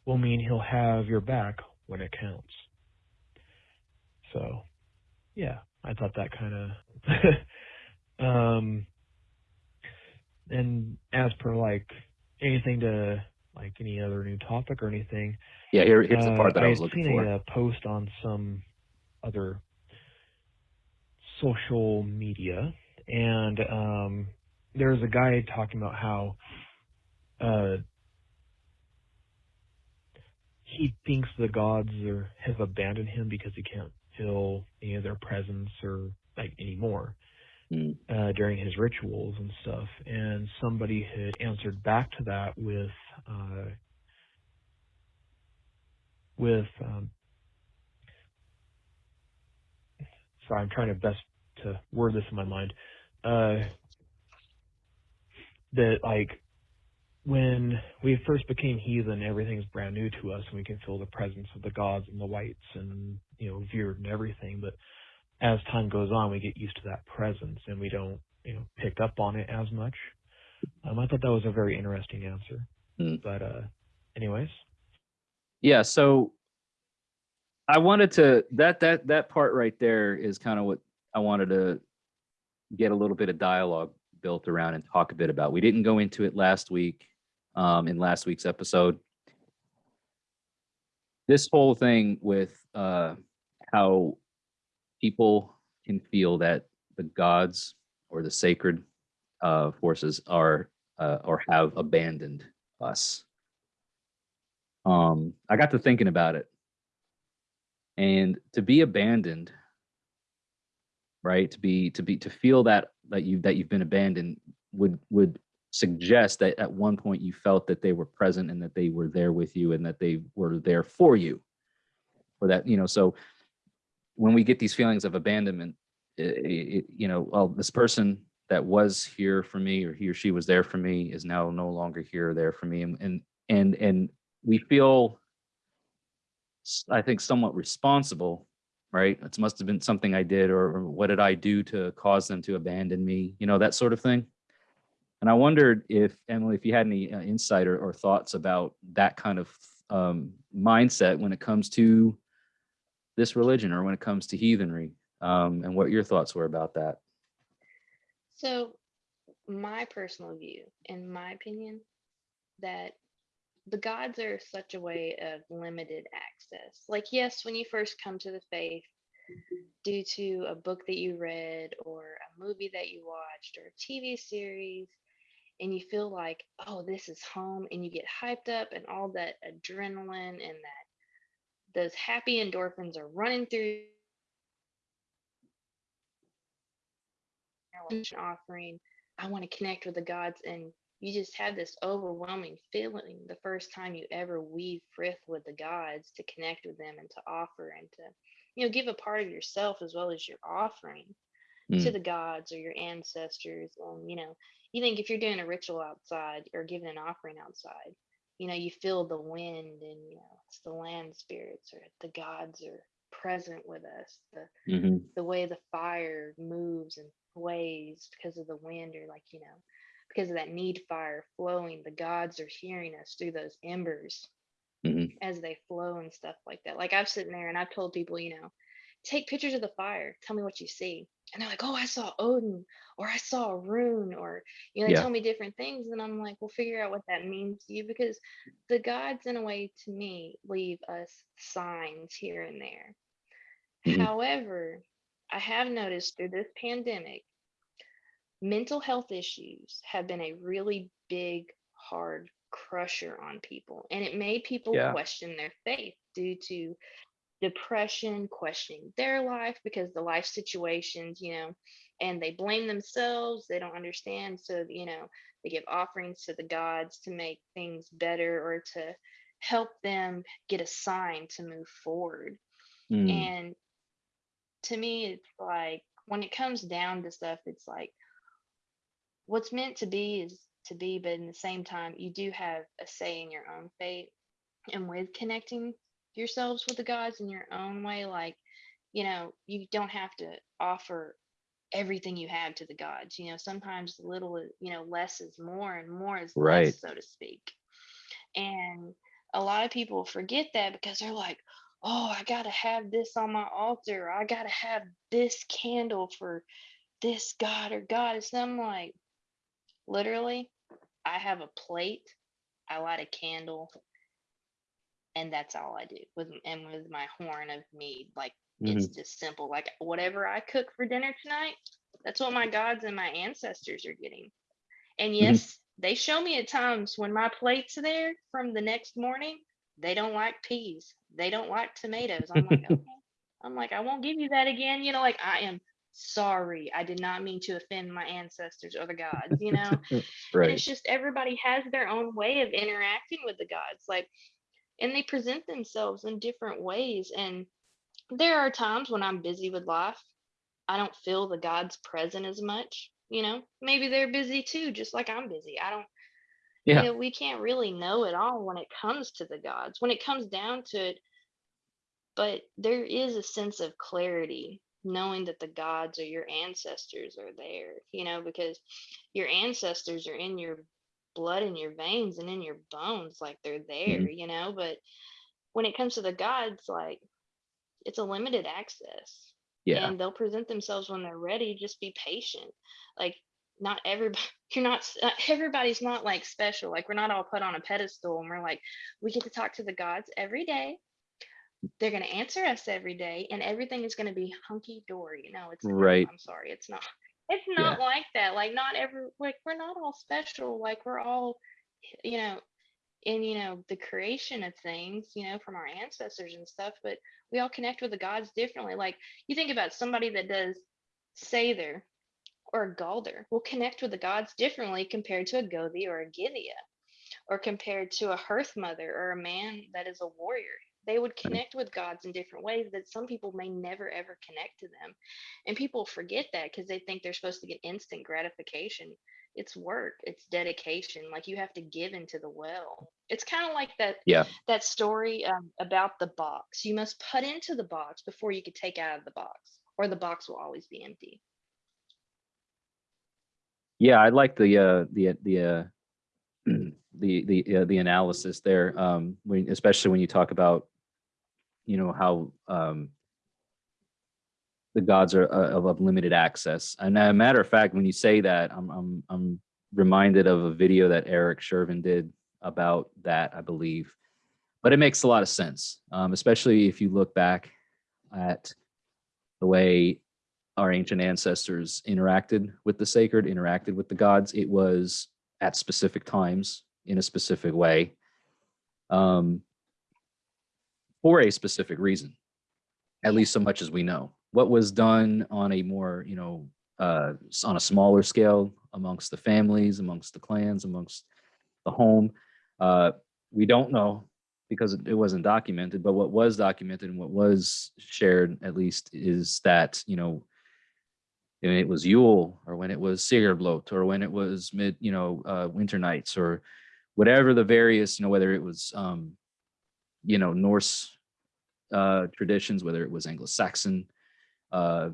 C: will mean he'll have your back when it counts. So, yeah, I thought that kind of. um, and as per like anything to like any other new topic or anything,
A: Yeah, here here's the
C: uh,
A: part that I,
C: I
A: was looking
C: seen
A: for.
C: a uh, post on some other social media, and um, there's a guy talking about how uh, he thinks the gods are, have abandoned him because he can't feel any of their presence or like anymore
A: Mm,
C: uh, during his rituals and stuff. And somebody had answered back to that with uh, with um, sorry, I'm trying to best to word this in my mind. Uh, that like when we first became heathen, everything's brand new to us, and we can feel the presence of the gods and the wights and you know Veered and everything. But as time goes on, we get used to that presence, and we don't you know pick up on it as much. Um, I thought that was a very interesting answer.
A: Hmm.
C: But uh, anyways,
A: Yeah, so I wanted to that that that part right there is kind of what I wanted to get a little bit of dialogue built around and talk a bit about. We didn't go into it last week um, in last week's episode. This whole thing with uh, how people can feel that the gods or the sacred uh, forces are uh, or have abandoned us. Um, I got to thinking about it, and to be abandoned, right? To be to be to feel that that you that you've been abandoned would would suggest that at one point you felt that they were present and that they were there with you and that they were there for you, or that you know. So when we get these feelings of abandonment, i it, you know, well, this person that was here for me or he or she was there for me is now no longer here or there for me, and and and, and we feel I think somewhat responsible, right? It must have been something I did, or, or what did I do to cause them to abandon me? You know, that sort of thing. And I wondered if Emily, if you had any uh, insight or, or thoughts about that kind of um, mindset when it comes to this religion or when it comes to heathenry, um, and what your thoughts were about that.
B: So, my personal view, in my opinion, that the gods are such a way of limited access. Like, yes, when you first come to the faith, due to a book that you read or a movie that you watched or a TV series, and you feel like, oh, this is home, and you get hyped up, and all that adrenaline and that those happy endorphins are running through offering. I want to connect with the gods, and you just have this overwhelming feeling the first time you ever weave frith with the gods to connect with them and to offer and to, you know, give a part of yourself as well as your offering to
A: Mm,
B: the gods or your ancestors. And you know, you think if you're doing a ritual outside or giving an offering outside, you know, you feel the wind and you know, it's the land spirits or the gods are present with us. The
A: mhm,
B: the way the fire moves and sways because of the wind or like you know because of that need fire flowing the gods are hearing us through those embers
A: mhm.
B: as they flow and stuff like that like i've sitting there and i've told people you know take pictures of the fire tell me what you see and they're like oh i saw odin or i saw a rune or you know they
A: Yeah.
B: tell me different things and i'm like well figure out what that means to you because the gods in a way to me leave us signs here and there
A: Mhm.
B: However, I have noticed through this pandemic, mental health issues have been a really big, hard crusher on people. And it made people
A: Yeah.
B: question their faith due to depression, questioning their life because the life situations, you know, and they blame themselves. They don't understand. So, you know, they give offerings to the gods to make things better or to help them get a sign to move forward.
A: Mm,
B: And to me, it's like when it comes down to stuff, it's like what's meant to be is to be, but in the same time, you do have a say in your own fate and with connecting yourselves with the gods in your own way. Like, you know, you don't have to offer everything you have to the gods. You know, sometimes little, you know, less is more and more is
A: Right.
B: less, so to speak. And a lot of people forget that because they're like, oh, I got to have this on my altar. I got to have this candle for this god or goddess. And I'm like, literally, I have a plate, I light a candle, and that's all I do with and with my horn of mead. Like it's
A: mhm.
B: just simple. Like whatever I cook for dinner tonight, that's what my gods and my ancestors are getting. And yes, they show me at times when my plate's there from the next morning, they don't like peas. They don't like tomatoes. I'm like, okay. I'm like, I won't give you that again. You know, like I am sorry. I did not mean to offend my ancestors or the gods, you know? And it's just everybody has their own way of interacting with the gods. Like, and they present themselves in different ways. And there are times when I'm busy with life, I don't feel the gods present as much. You know, maybe they're busy too, just like I'm busy. I don't,
A: Yeah.
B: you know, we can't really know it all when it comes to the gods, when it comes down to it. But there is a sense of clarity knowing that the gods or your ancestors are there, you know, because your ancestors are in your blood in your veins and in your bones like they're there
A: Mhm.
B: you know but when it comes to the gods like it's a limited access
A: Yeah.
B: and they'll present themselves when they're ready just be patient like not everybody you're not everybody's not like special like we're not all put on a pedestal and we're like we get to talk to the gods every day they're going to answer us every day and everything is going to be hunky dory no it's
A: Right.
B: i'm sorry it's not it's
A: Yeah.
B: not like that like not every like we're not all special like we're all you know in you know the creation of things you know from our ancestors and stuff but we all connect with the gods differently like you think about somebody that does Seidr or a Galdr will connect with the gods differently compared to a Gothi or a Gythia or compared to a Hearth Mother or a man that is a warrior. They would connect with gods in different ways that some people may never ever connect to them. And people forget that because they think they're supposed to get instant gratification. It's work, it's dedication. Like you have to give into the well. It's kind of like that
A: Yeah.
B: that story um, about the box. You must put into the box before you could take out of the box, or the box will always be empty.
A: Yeah, I like the uh the the uh the the uh, the analysis there. Um, when especially when you talk about, you know, how um the gods are uh, of, limited access. And a matter of fact, when you say that, I'm I'm I'm reminded of a video that Eric Shervin did about that, I believe. But it makes a lot of sense, um, especially if you look back at the way our ancient ancestors interacted with the sacred, interacted with the gods. It was at specific times in a specific way um, for a specific reason, at least so much as we know. What was done on a more, you know, uh, on a smaller scale amongst the families, amongst the clans, amongst the home, uh, we don't know because it wasn't documented. But what was documented and what was shared, at least, is that you know when it was Yule or when it was Sigrblot or when it was mid, you know, uh, winter nights or whatever the various, you know, whether it was, um, you know, Norse uh, traditions, whether it was Anglo-Saxon uh,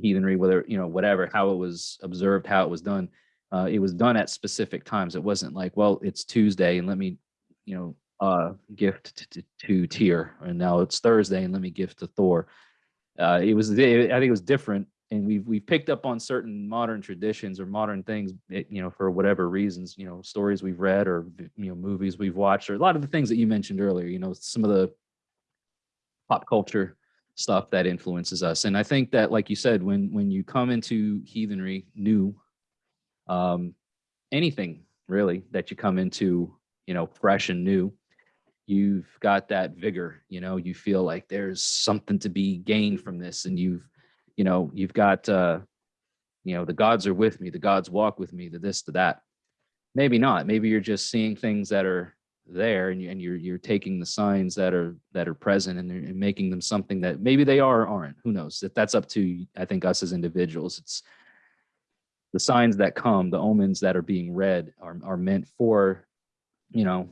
A: heathenry, whether, you know, whatever, how it was observed, how it was done. Uh, it was done at specific times. It wasn't like, well, it's Tuesday and let me, you know, uh, gift to, to, Tyr, and now it's Thursday and let me gift to Thor uh, it was I think it was different, and we've we've picked up on certain modern traditions or modern things, you know, for whatever reasons, you know, stories we've read or you know movies we've watched or a lot of the things that you mentioned earlier, you know, some of the pop culture stuff that influences us, and I think that, like you said, when when you come into heathenry new, um, anything really that you come into, you know, fresh and new, you've got that vigor you know you feel like there's something to be gained from this and you've you know, you've got, uh, you know, the gods are with me, the gods walk with me, the this, the that. Maybe not. Maybe you're just seeing things that are there and, you, and you're you're taking the signs that are that are present and, and making them something that maybe they are or aren't. Who knows? That that's up to I think us as individuals. It's the signs that come, the omens that are being read are are meant for, you know,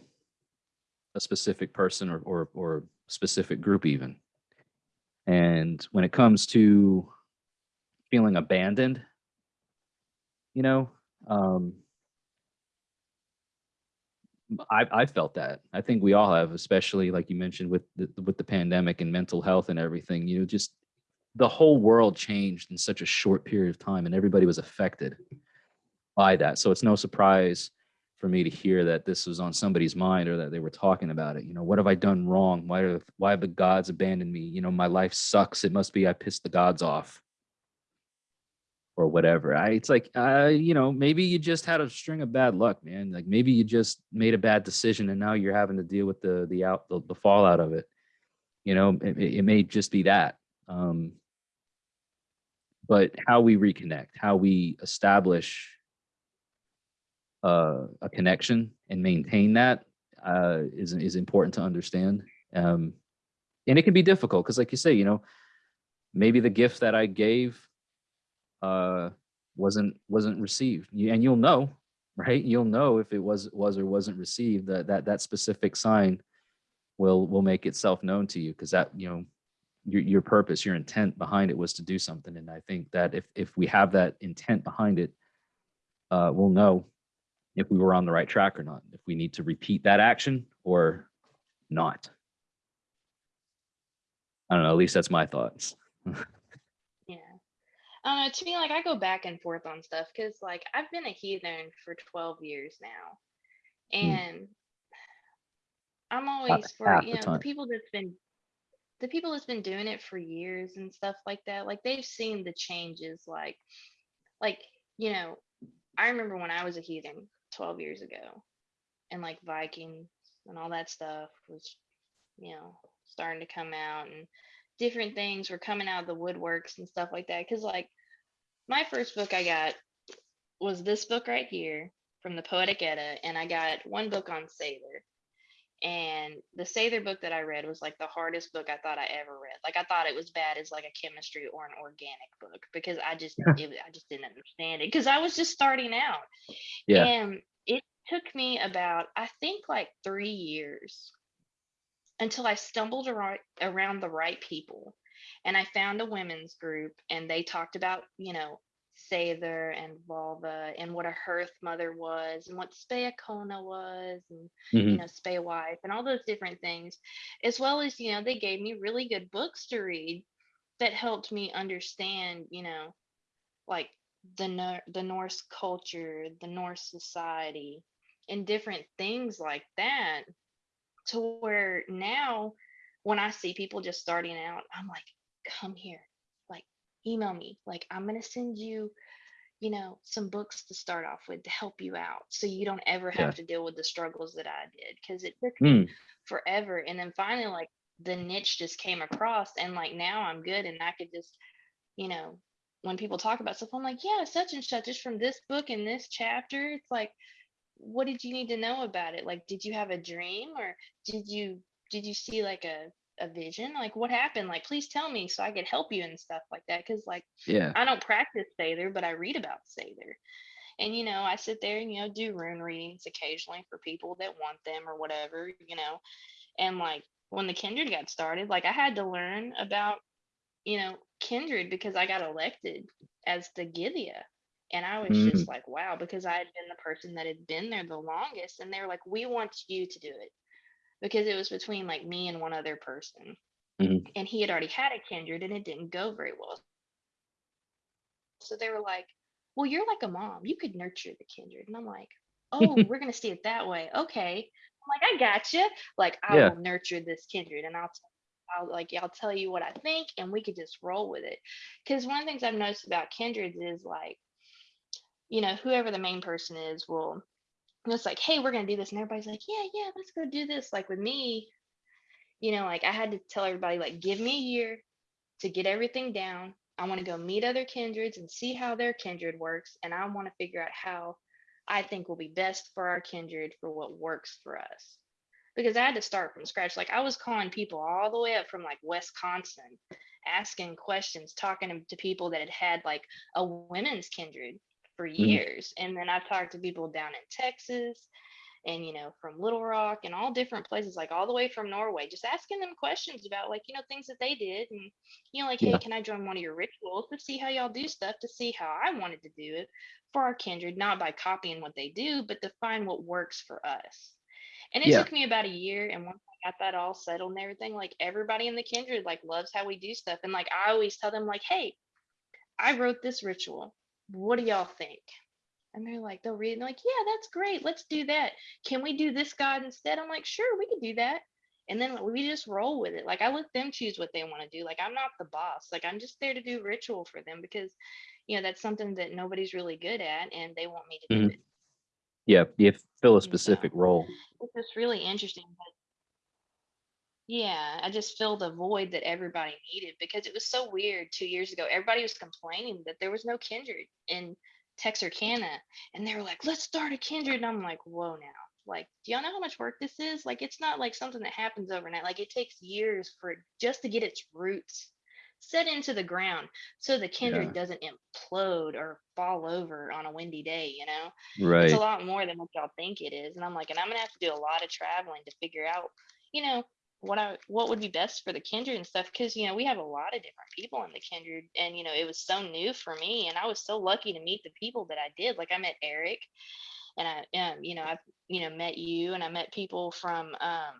A: a specific person or or or specific group even. And when it comes to feeling abandoned, you know, um, I I felt that. I think we all have, especially like you mentioned with the with the pandemic and mental health and everything. You know, just the whole world changed in such a short period of time, and everybody was affected by that. So it's no surprise for me to hear that this was on somebody's mind or that they were talking about it. You know, what have I done wrong? Why have why have the gods abandoned me? You know, my life sucks. It must be I pissed the gods off or whatever. I it's like uh, you know, maybe you just had a string of bad luck, man. Like maybe you just made a bad decision and now you're having to deal with the the out the, the fallout of it. You know, it, it it may just be that. Um, but how we reconnect, how we establish uh, a connection and maintain that uh, is is important to understand. Um, and it can be difficult because, like you say, you know, maybe the gift that I gave uh, wasn't wasn't received, and you'll know, right? You'll know if it was was or wasn't received. That that that specific sign will will make itself known to you because that you know your your purpose, your intent behind it was to do something. And I think that if if we have that intent behind it, uh, we'll know if we were on the right track or not, if we need to repeat that action or not. I don't know, at least that's my thoughts.
B: Yeah. I don't know. To me, like I go back and forth on stuff because, like, I've been a heathen for 12 years now,
A: Hmm.
B: and I'm always for you know the people that's been the people that's been doing it for years and stuff like that. Like they've seen the changes. Like, like you know, I remember when I was a heathen 12 years ago, and like Vikings and all that stuff was, you know, starting to come out and different things were coming out of the woodworks and stuff like that. Cause like my first book I got was this book right here from the Poetic Edda, and I got one book on Seidr. And the Seidr book that I read was like the hardest book I thought I ever read. Like I thought it was bad as like a chemistry or an organic book because I just it, I just didn't understand it because I was just starting out.
A: Yeah.
B: And it took me about, I think, like three years until I stumbled around, around the right people. And I found a women's group, and they talked about, you know, Seidr and Völva and what a hearth mother was and what Spákona was and
A: Mhm.
B: you know, Spay Wife and all those different things, as well as, you know, they gave me really good books to read that helped me understand, you know, like the Nor- the Norse culture, the Norse society, and different things like that. To where now, when I see people just starting out, I'm like, come here, email me, like I'm gonna send you, you know, some books to start off with to help you out, so you don't ever
A: Yeah.
B: have to deal with the struggles that I did, because it took me
A: Mm,
B: forever, and then finally, like the niche just came across, and like now I'm good, and I could just you know, when people talk about stuff, I'm like, yeah, such and such is from this book and this chapter. It's like, what did you need to know about it? Like, did you have a dream or did you did you see like a a vision? Like, what happened? Like, please tell me so I could help you and stuff like that. Cause like
A: yeah.
B: I don't practice Seidr, but I read about Seidr. And you know, I sit there and you know do rune readings occasionally for people that want them or whatever, you know. And like when the kindred got started, like I had to learn about you know, kindred because I got elected as the Gythia. And I was
A: Mm.
B: just like, wow, because I had been the person that had been there the longest. And they were like, we want you to do it. Because it was between like me and one other person.
A: Mhm.
B: And he had already had a kindred and it didn't go very well. So they were like, well, you're like a mom. You could nurture the kindred. And I'm like, oh, we're going to see it that way. Okay. I'm like, I got you. Like, I
A: Yeah.
B: will nurture this kindred and I'll I'll like I'll tell you what I think and we could just roll with it. Cause one of the things I've noticed about kindreds is like, you know, whoever the main person is will it's like, hey, we're gonna do this, and everybody's like, yeah, yeah, let's go do this. Like with me, you know, like I had to tell everybody, like, give me a year to get everything down I want to go meet other kindreds and see how their kindred works. And I want to figure out how I think will be best for our kindred for what works for us. Because I had to start from scratch. Like I was calling people all the way up from like Wisconsin, asking questions, talking to people that had had like a women's kindred for mm-hmm. years. And then I've talked to people down in Texas and you know from little rock and all different places like all the way from norway just asking them questions about like you know things that they did and you know like hey can i join one of your rituals to see how y'all do stuff to see how i wanted to do it for our kindred not by copying what they do but to find what works for us and it
A: Yeah.
B: took me about a year and once i got that all settled and everything like everybody in the kindred like loves how we do stuff and like i always tell them like hey i wrote this ritual what do y'all think and they're like, they'll read and they're like, yeah, that's great. Let's do that. Can we do this god instead? I'm like, sure, we could do that. And then we just roll with it. Like I let them choose what they want to do. Like I'm not the boss. Like I'm just there to do ritual for them because, you know, that's something that nobody's really good at and they want me to do
A: Mhm.
B: it.
A: Yeah, you fill a
B: And so
A: specific role.
B: it's just really interesting. But yeah, I just filled a void that everybody needed because it was so weird two years ago. Everybody was complaining that there was no kindred in Texarkana. And they were like, let's start a kindred. And I'm like, whoa now. Like, do y'all know how much work this is? Like, it's not like something that happens overnight. Like, it takes years for it just to get its roots set into the ground so the kindred
A: Yeah.
B: doesn't implode or fall over on a windy day, you know?
A: Right.
B: it's a lot more than what y'all think it is and i'm like and i'm gonna have to do a lot of traveling to figure out you know what i what would be best for the kindred and stuff because you know we have a lot of different people in the kindred and you know it was so new for me and i was so lucky to meet the people that i did like i met eric and i um you know i've you know met you and i met people from um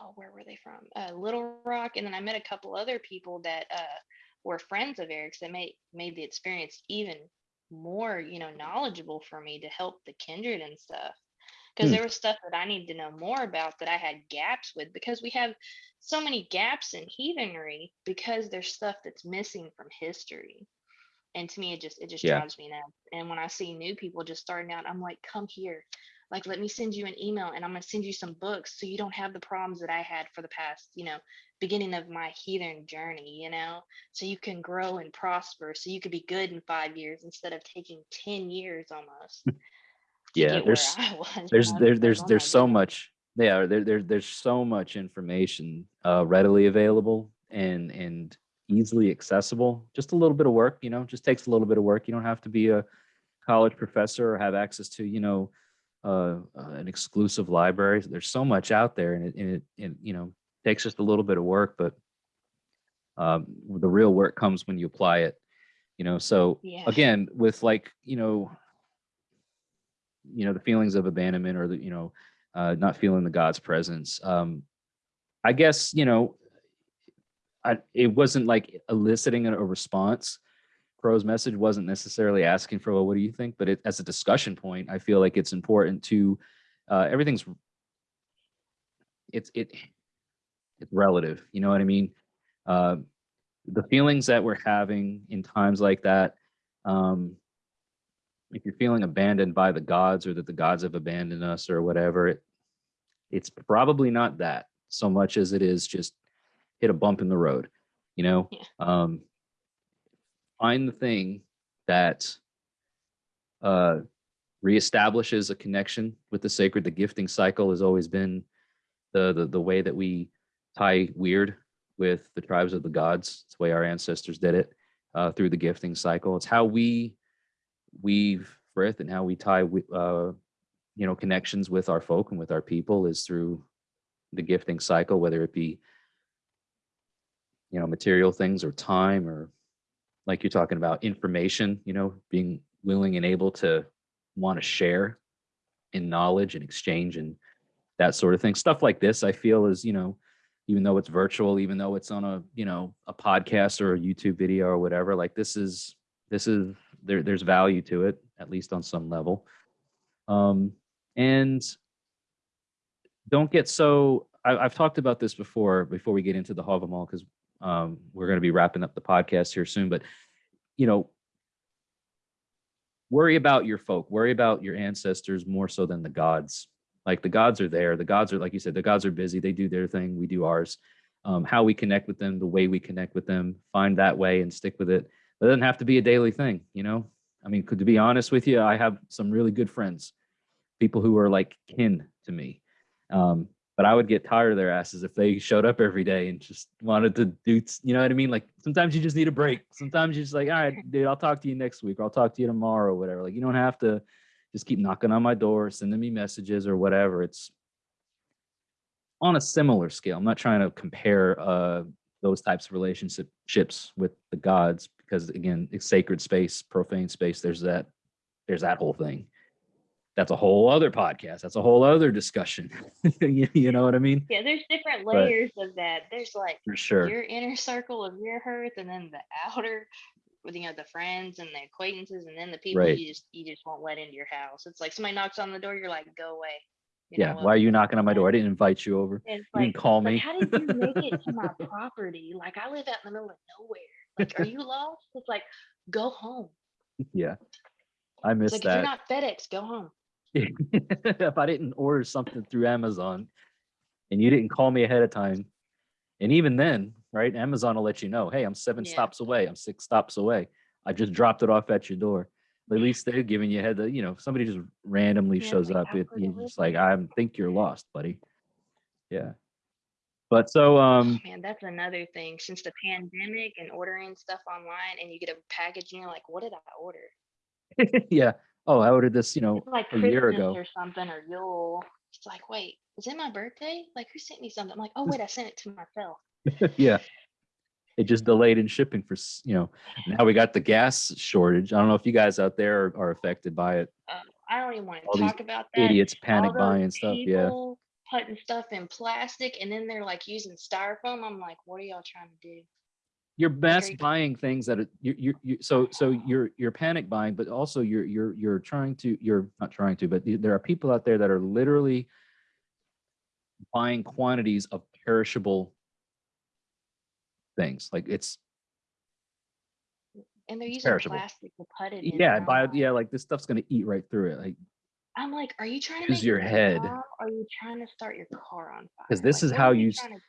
B: oh where were they from? Uh little rock and then i met a couple other people that uh were friends of eric's that made made the experience even more you know knowledgeable for me to help the kindred and stuff because
A: Hmm.
B: there was stuff that i needed to know more about that i had gaps with because we have so many gaps in heathenry because there's stuff that's missing from history. And to me it just it just
A: Yeah.
B: drives me nuts. And when i see new people just starting out i'm like come here. Like let me send you an email and i'm going to send you some books so you don't have the problems that i had for the past you know beginning of my heathen journey you know? So you can grow and prosper so you could be good in five years instead of taking 10 years almost
A: Yeah, there's there's there, there's there's so much yeah there, there there's so much information uh readily available and and easily accessible. Just a little bit of work you know just takes a little bit of work. You don't have to be a college professor or have access to you know uh, uh, an exclusive library. There's so much out there and it, and it, it you know takes just a little bit of work but um the real work comes when you apply it you know. So
B: yeah.
A: again with like you know you know the feelings of abandonment or the you know uh not feeling the god's presence um i guess you know I, it wasn't like eliciting a, response. Crow's message wasn't necessarily asking for well what do you think? But it, as a discussion point i feel like it's important to uh everything's it's it it's relative you know what i mean? Uh the feelings that we're having in times like that um if you're feeling abandoned by the gods or that the gods have abandoned us or whatever it, it's probably not that so much as it is just hit a bump in the road you know?
B: Yeah.
A: um find the thing that uh reestablishes a connection with the sacred. The gifting cycle has always been the the, the way that we tie weird with the tribes of the gods. It's the way our ancestors did it uh, through the gifting cycle. It's how we weave frith and how we tie uh, you know connections with our folk and with our people is through the gifting cycle whether it be you know material things or time or like you're talking about information you know being willing and able to want to share in knowledge and exchange and that sort of thing. Stuff like this i feel is you know even though it's virtual even though it's on a you know a podcast or a youtube video or whatever like this is this is there there's value to it at least on some level. Um and don't get so I, i've talked about this before before we get into the havamal because um we're going to be wrapping up the podcast here soon but you know worry about your folk worry about your ancestors more so than the gods. Like the gods are there the gods are like you said the gods are busy they do their thing we do ours. Um, how we connect with them, the way we connect with them, find that way and stick with it. It doesn't have to be a daily thing, you know? I mean, could to be honest with you, I have some really good friends, people who are like kin to me. Um, but I would get tired of their asses if they showed up every day and just wanted to do, you know what I mean? Like sometimes you just need a break. Sometimes you're just like, all right, dude, I'll talk to you next week or I'll talk to you tomorrow or whatever. Like you don't have to just keep knocking on my door, sending me messages or whatever. It's on a similar scale. I'm not trying to compare uh, those types of relationships with the gods because again, it's sacred space, profane space. There's that, there's that whole thing. That's a whole other podcast. That's a whole other discussion. you, you know what I mean?
B: Yeah, there's different
A: But-
B: layers of that. There's like
A: For sure.
B: your inner circle of your hearth, and then the outer, with you know the friends and the acquaintances, and then the people
A: Right.
B: you just you just won't let into your house. It's like somebody knocks on the door, you're like, go away. You
A: Yeah.
B: know,
A: Why are you knocking on my door? I didn't invite you over.
B: It's
A: You didn't
B: like,
A: call
B: like,
A: me.
B: how did you make it to my property? Like I live out in the middle of nowhere. Like, are you lost? It's like, go home.
A: yeah. I miss
B: like if you're not FedEx, go home.
A: if I didn't order something through Amazon and you didn't call me ahead of time, and even then, right, Amazon will let you know, hey, I'm seven
B: Yeah.
A: stops away, I'm six stops away. I just dropped it off at your door. At least they're giving you head. You know, if somebody just randomly
B: Yeah,
A: shows
B: like,
A: up. It,
B: for
A: you just like. I think you're lost, buddy. Yeah. But so, um,
B: Man, that's another thing. Since the pandemic and ordering stuff online, and you get a package, and you're like, what did I order?
A: yeah. Oh, I ordered this, you know,
B: It's like
A: a year ago.
B: or something or Yule. It's like, wait, is it my birthday? Like, who sent me something? I'm like, oh wait, I sent it to myself.
A: yeah. It just delayed in shipping for, you know, now we got the gas shortage. I don't know if you guys out there are, are affected by it.
B: Um, I don't even want
A: All
B: to
A: these
B: talk about that.
A: Idiots panic
B: All
A: buying stuff. Yeah.
B: Putting stuff in plastic, and then they're like using styrofoam. I'm like, what are y'all trying to do?
A: You're mass
B: Very-
A: buying things that are, you, you, you, so, so you're, you're panic buying, but also you're, you're, you're trying to, you're not trying to, but there are people out there that are literally buying quantities of perishable things. Like it's,
B: And they're using
A: perishable.
B: plastic to put it in.
A: yeah,
B: and
A: buy,
B: I'm like-
A: yeah, like this stuff's gonna eat right through it. Like,
B: I'm like, are you trying to
A: Use your head.
B: Are you trying to start your car on fire?
A: Because this
B: Like,
A: is how you
B: to-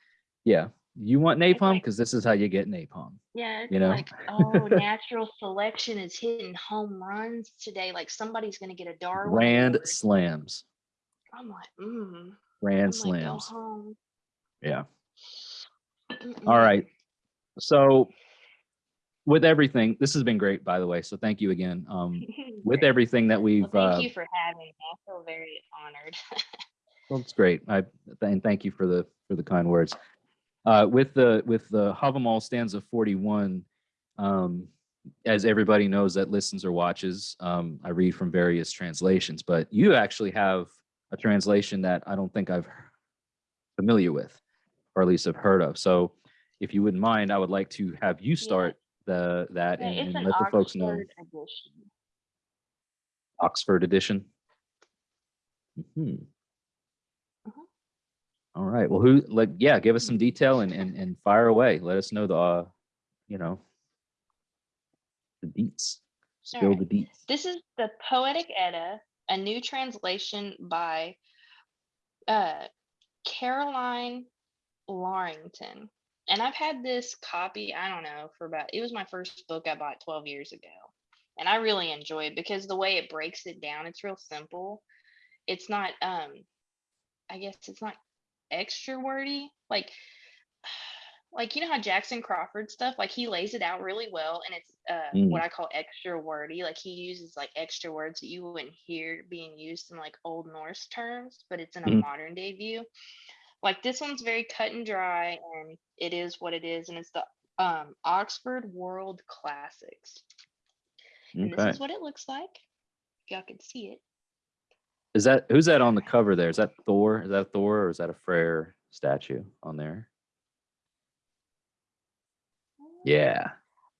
A: yeah, you want napalm?
B: like-
A: Cause this is how you get napalm.
B: Yeah,
A: you know?
B: like, oh, natural selection is hitting home runs today. Like somebody's gonna get a Darwin.
A: Grand slams,
B: I'm like, mm.
A: grand
B: I'm like,
A: slams.
B: home.
A: Yeah. All right. So with everything, this has been great, by the way. So thank you again. Um, with everything that we've,
B: Well, thank
A: uh,
B: you for having me. I feel very honored.
A: well, it's great. I, and thank you for the, for the kind words. Uh, with the, with the Havamal stanza 41, um, as everybody knows that listens or watches, um, I read from various translations, but you actually have a translation that I don't think I've familiar with, or at least have heard of. So if you wouldn't mind, I would like to have you start the, that
B: Yeah,
A: and, and
B: an
A: let the folks know.
B: Oxford edition.
A: Oxford edition. Hmm.
B: Mhm.
A: All right. Well, who like yeah, give us some detail and and and fire away. Let us know the uh, you know, the deets. Spill the deets.
B: This is the Poetic Edda, a new translation by uh, Carolyne Larrington. And I've had this copy, I don't know, for about, it was my first book I bought 12 years ago. And I really enjoy it because the way it breaks it down, it's real simple. It's not, um, I guess it's not extra wordy. Like, like you know how Jackson Crawford stuff, like he lays it out really well, and it's uh,
A: Mm.
B: what I call extra wordy. Like he uses like extra words that you wouldn't hear being used in like Old Norse terms, but it's in a
A: Mhm.
B: modern day view. Like this one's very cut and dry, and it is what it is, and it's the um, Oxford World Classics. And this is what it looks like. If y'all can see it.
A: Is that who's that on the cover there? Is that Thor? Is that Thor or is that a Freyr statue on there? Yeah.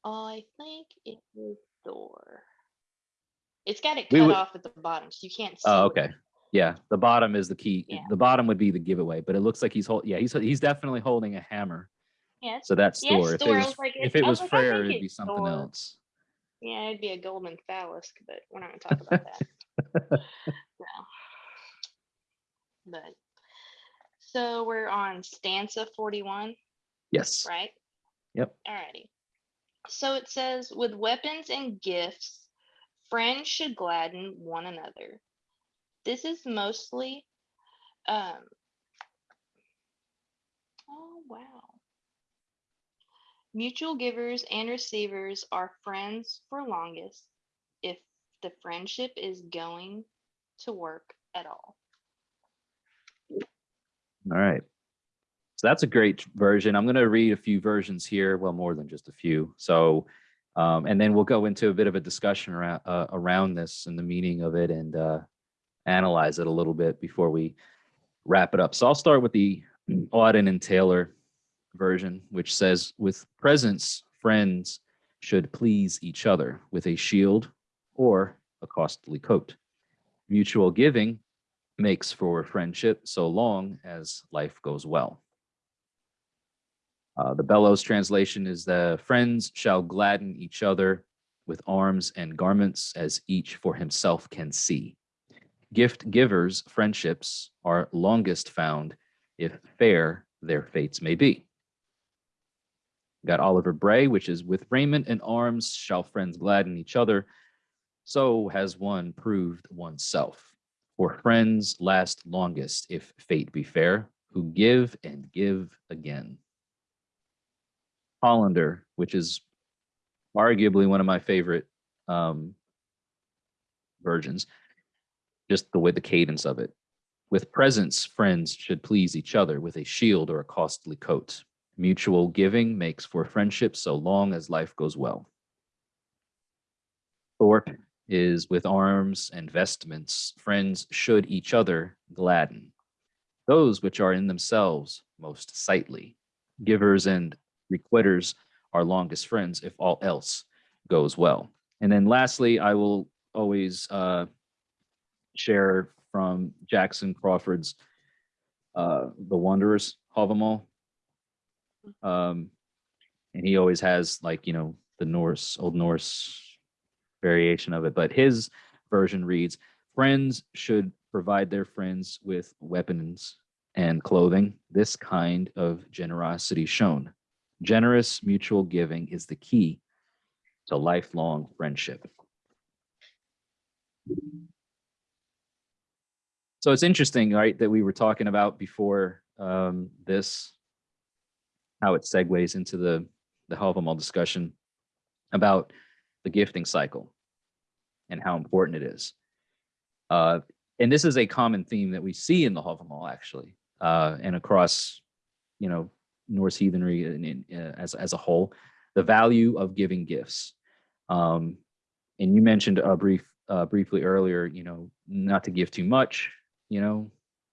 B: I think it is Thor. It's got it cut
A: would-
B: off at the bottom, so you can't see.
A: Oh,
B: what it
A: okay. Yeah. The bottom is the key.
B: Yeah.
A: The bottom would be the giveaway, but it looks like he's holding. Yeah, he's he's definitely holding a hammer.
B: Yeah,
A: So that's
B: Yeah,
A: Thor. If it was,
B: like,
A: if
B: it-
A: was
B: like,
A: Freyr, it'd be something
B: Thor.
A: else.
B: yeah, it'd be a golden phallus, but we're not gonna talk about that. no. But so we're on stanza 41.
A: Yes.
B: right?
A: Yep.
B: Alrighty. So it says, with weapons and gifts, friends should gladden one another. This is mostly, um, oh wow. Mutual givers and receivers are friends for longest if the friendship is going to work at all.
A: All right. So that's a great version. I'm going to read a few versions here. Well, more than just a few. So, um, and then we'll go into a bit of a discussion around uh, around this and the meaning of it and uh, analyze it a little bit before we wrap it up. So I'll start with the Auden and Taylor version, which says, "With presents, friends should please each other with a shield or a costly coat. Mutual giving makes for friendship so long as life goes well." Uh, the Bellows translation is the friends shall gladden each other with arms and garments as each for himself can see. Gift givers' friendships are longest found if fair their fates may be. Got Oliver Bray, which is with raiment and arms shall friends gladden each other. So has one proved oneself. For friends last longest if fate be fair, who give and give again. Hollander, which is arguably one of my favorite um, versions, just the way the cadence of it. With presents, friends should please each other with a shield or a costly coat. Mutual giving makes for friendship so long as life goes well. Thorpe is with arms and vestments, friends should each other gladden. Those which are in themselves most sightly. Givers and requitters are longest friends if all else goes well. And then lastly, I will always uh, share from Jackson Crawford's uh, The Wanderers, Havamal. Um, and he always has like, you know, the Norse, Old Norse variation of it, but his version reads, friends should provide their friends with weapons and clothing, this kind of generosity shown. Generous mutual giving is the key to lifelong friendship. So it's interesting, right, that we were talking about before um, this, how it segues into the the Havamal discussion about the gifting cycle and how important it is. Uh, and this is a common theme that we see in the Havamal actually, uh, and across, you know, Norse heathenry in, in, uh, as as a whole, the value of giving gifts. Um, and you mentioned a brief uh, briefly earlier, you know, not to give too much, you know,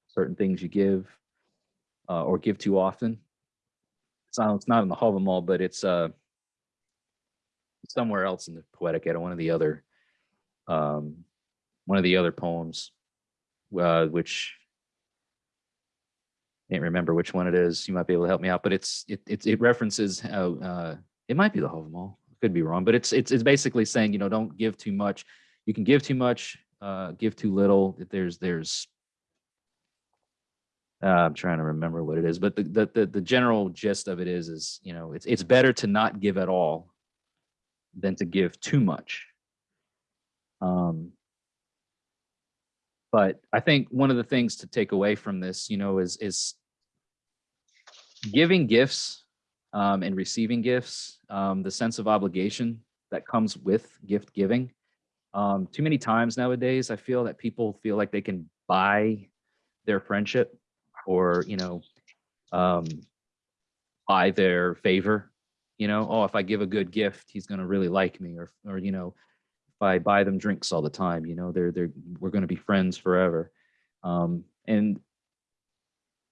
A: certain things you give uh, or give too often. It's not, it's not in the Havamal, but it's uh, somewhere else in the Poetic Edda, one of the other um, one of the other poems, uh, which can't remember which one it is. You might be able to help me out, but it's it it, it references how uh, it might be the Havamal. Could be wrong, but it's it's it's basically saying you know don't give too much. You can give too much, uh, give too little. There's there's uh, I'm trying to remember what it is, but the, the the the general gist of it is is you know it's it's better to not give at all than to give too much. Um, but I think one of the things to take away from this, you know, is is giving gifts um, and receiving gifts, um, the sense of obligation that comes with gift giving. Um, too many times nowadays, I feel that people feel like they can buy their friendship or, you know, um, buy their favor. You know, oh, if I give a good gift, he's going to really like me, or, or you know, if I buy them drinks all the time, you know, they're they're we're going to be friends forever. Um, and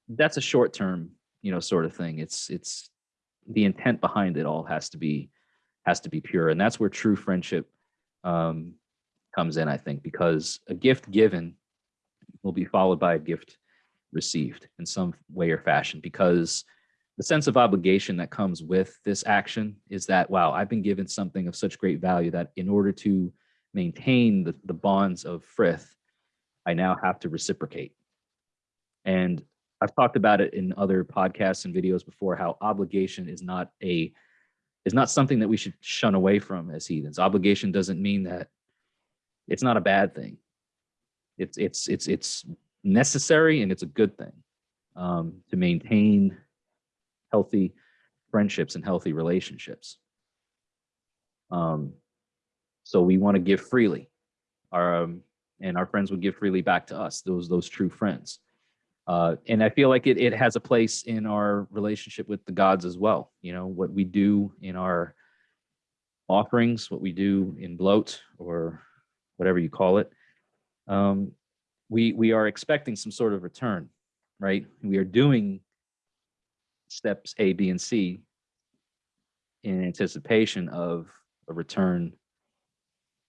A: that's a short term, you know, sort of thing. It's it's the intent behind it all has to be has to be pure, and that's where true friendship um, comes in, I think, because a gift given will be followed by a gift received in some way or fashion, because the sense of obligation that comes with this action is that, wow, I've been given something of such great value that in order to maintain the, the bonds of frith, I now have to reciprocate. And I've talked about it in other podcasts and videos before how obligation is not a is not something that we should shun away from as heathens. Obligation doesn't mean that it's not a bad thing. It's it's it's it's necessary and it's a good thing um, to maintain healthy friendships and healthy relationships. Um, so we want to give freely, our um, and our friends would give freely back to us. Those those true friends. Uh, and I feel like it, it has a place in our relationship with the gods as well. You know, what we do in our offerings, what we do in blot or whatever you call it, um, we, we are expecting some sort of return, right? We are doing steps A, B, and C in anticipation of a return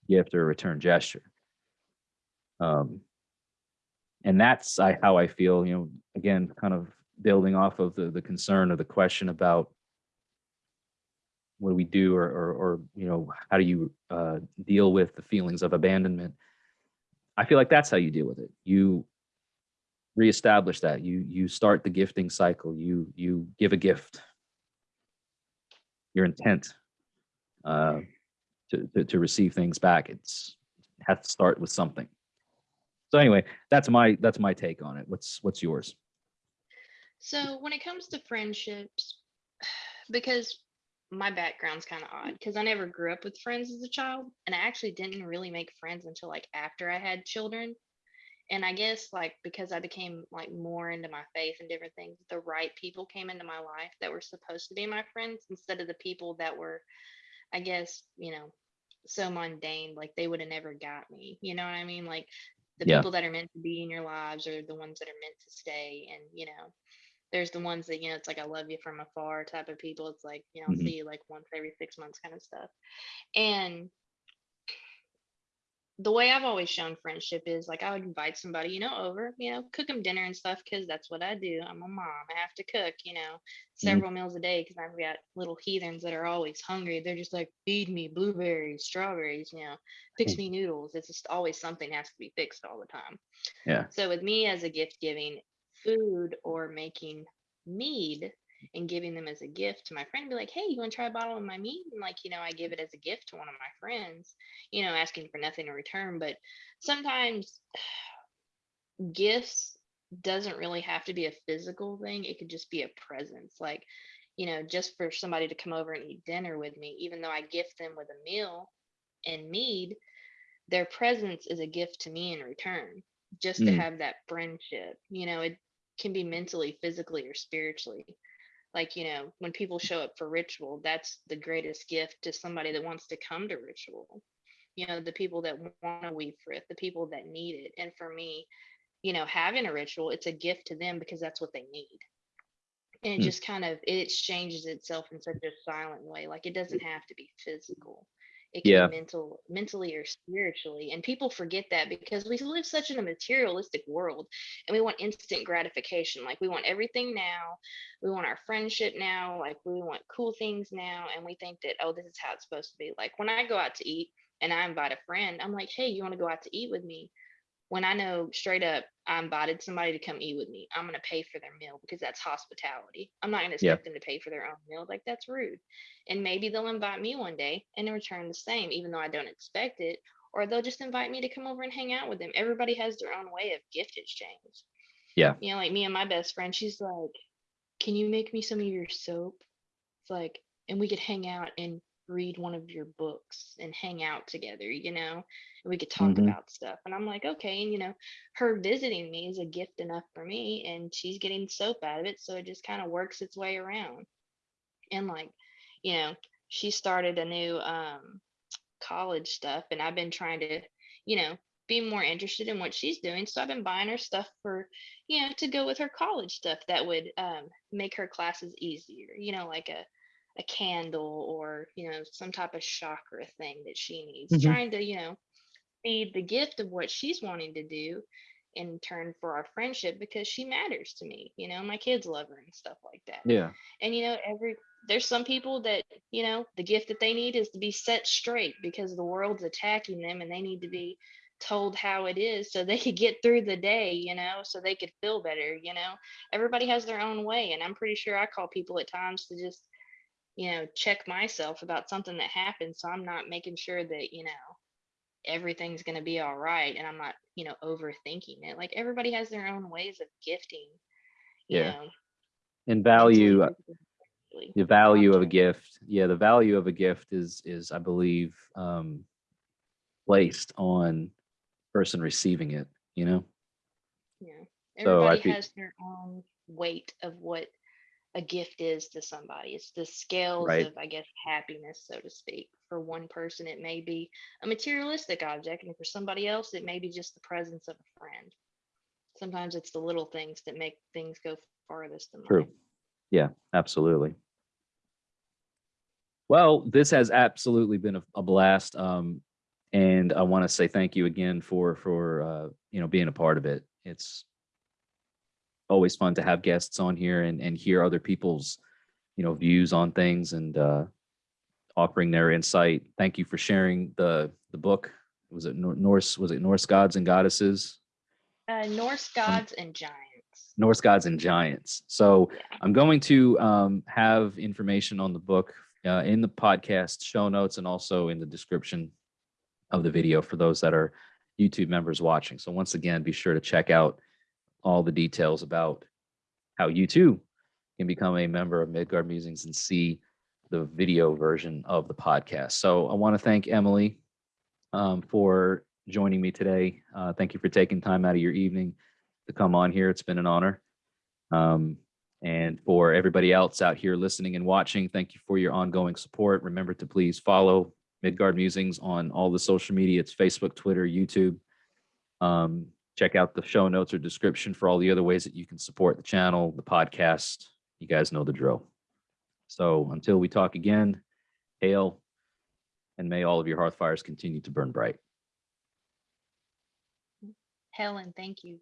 A: gift or a return gesture. Um, and that's I, how I feel. You know, again, kind of building off of the the concern or the question about what do we do, or or, or you know, how do you uh, deal with the feelings of abandonment? I feel like that's how you deal with it. You reestablish that. You you start the gifting cycle. You you give a gift. Your intent uh, to, to to receive things back. It's has to start with something. So anyway, that's my that's my take on it. What's what's yours?
B: So when it comes to friendships, because my background's kind of odd mm. because I never grew up with friends as a child, and I actually didn't really make friends until like after I had children. And I guess like because I became like more into my faith and different things, the right people came into my life that were supposed to be my friends instead of the people that were, I guess, you know, so mundane, like they would have never got me. You know what I mean? Like the
A: Yeah.
B: people that are meant to be in your lives are the ones that are meant to stay. And, you know, there's the ones that, you know, it's like I love you from afar type of people. It's like, you know,
A: Mhm.
B: see you like once every six months kind of stuff. And the way I've always shown friendship is like I would invite somebody, you know, over, you know, cook them dinner and stuff because that's what I do. I'm a mom. I have to cook, you know, several meals a day because I've got little heathens that are always hungry. They're just like, feed me blueberries, strawberries, you know, fix
A: Mm.
B: me noodles. It's just always something has to be fixed all the time.
A: Yeah.
B: So with me as a gift giving, food or making mead and giving them as a gift to my friend, be like, hey, you want to try a bottle of my mead? And like, you know, I give it as a gift to one of my friends, you know, asking for nothing in return. But sometimes gifts doesn't really have to be a physical thing. It could just be a presence. Like, you know, just for somebody to come over and eat dinner with me, even though I gift them with a meal and mead, their presence is a gift to me in return just to
A: Mm.
B: have that friendship you know it can be mentally physically or spiritually. Like you know when people show up for ritual that's the greatest gift to somebody that wants to come to ritual. You know the people that want to weave for it the people that need it. And for me you know having a ritual it's a gift to them because that's what they need. And it
A: Hmm.
B: just kind of it exchanges itself in such a silent way like it doesn't have to be physical it can
A: Yeah.
B: be mental mentally or spiritually and people forget that because we live such in a materialistic world and we want instant gratification like we want everything now we want our friendship now like we want cool things now and we think that oh this is how it's supposed to be like when i go out to eat and i invite a friend i'm like hey you want to go out to eat with me when I know straight up I invited somebody to come eat with me, I'm gonna pay for their meal because that's hospitality. I'm not gonna
A: Yeah.
B: expect them to pay for their own meal. Like that's rude. And maybe they'll invite me one day and in return the same, even though I don't expect it. Or they'll just invite me to come over and hang out with them. Everybody has their own way of gift exchange.
A: Yeah.
B: You know, like me and my best friend, she's like, Can you make me some of your soap? It's like, and we could hang out and read one of your books and hang out together, you know, and we could talk
A: Mhm.
B: about stuff. And I'm like, okay. And, you know, her visiting me is a gift enough for me, and she's getting soap out of it. So it just kind of works its way around. And, like, you know, she started a new um, college stuff, and I've been trying to, you know, be more interested in what she's doing. So I've been buying her stuff for, you know, to go with her college stuff that would um, make her classes easier, you know, like a a candle or you know some type of chakra thing that she needs
A: Mhm.
B: trying to you know feed the gift of what she's wanting to do in turn for our friendship because she matters to me you know my kids love her and stuff like that
A: Yeah.
B: and you know every there's some people that you know the gift that they need is to be set straight because the world's attacking them and they need to be told how it is so they could get through the day, you know, so they could feel better, you know. Everybody has their own way and I'm pretty sure I call people at times to just you know, check myself about something that happened so I'm not making sure that, you know, everything's going to be all right and I'm not, you know, overthinking it. Like everybody has their own ways of gifting. You
A: Yeah.
B: know,
A: And value, uh, the value of a gift. Yeah, the value of a gift is is I believe um placed on person receiving it, you know?
B: Yeah.
A: So I
B: Everybody
A: fe-
B: has their own weight of what a gift is to somebody. It's the scales
A: Right.
B: of, I guess, happiness, so to speak. For one person, it may be a materialistic object, and for somebody else, it may be just the presence of a friend. Sometimes it's the little things that make things go farthest in
A: True.
B: life.
A: Yeah, absolutely. Well, this has absolutely been a, a blast. Um, and I want to say thank you again for for uh, you know being a part of it. It's always fun to have guests on here and and hear other people's you know views on things and uh, offering their insight. Thank you for sharing the the book. Was it Norse? Was it Norse gods and goddesses?
B: Uh, Norse gods and giants.
A: Norse gods and giants. So
B: Yeah.
A: I'm going to um, have information on the book uh, in the podcast show notes and also in the description of the video for those that are YouTube members watching. So once again, be sure to check out all the details about how you too can become a member of Midgard Musings and see the video version of the podcast. So I want to thank Emily um, for joining me today. Uh, thank you for taking time out of your evening to come on here. It's been an honor. Um, and for everybody else out here listening and watching, thank you for your ongoing support. Remember to please follow Midgard Musings on all the social media. It's Facebook, Twitter, YouTube. Um, check out the show notes or description for all the other ways that you can support the channel, the podcast. You guys know the drill. So until we talk again, hail, and may all of your hearth fires continue to burn bright.
B: Helen, thank you.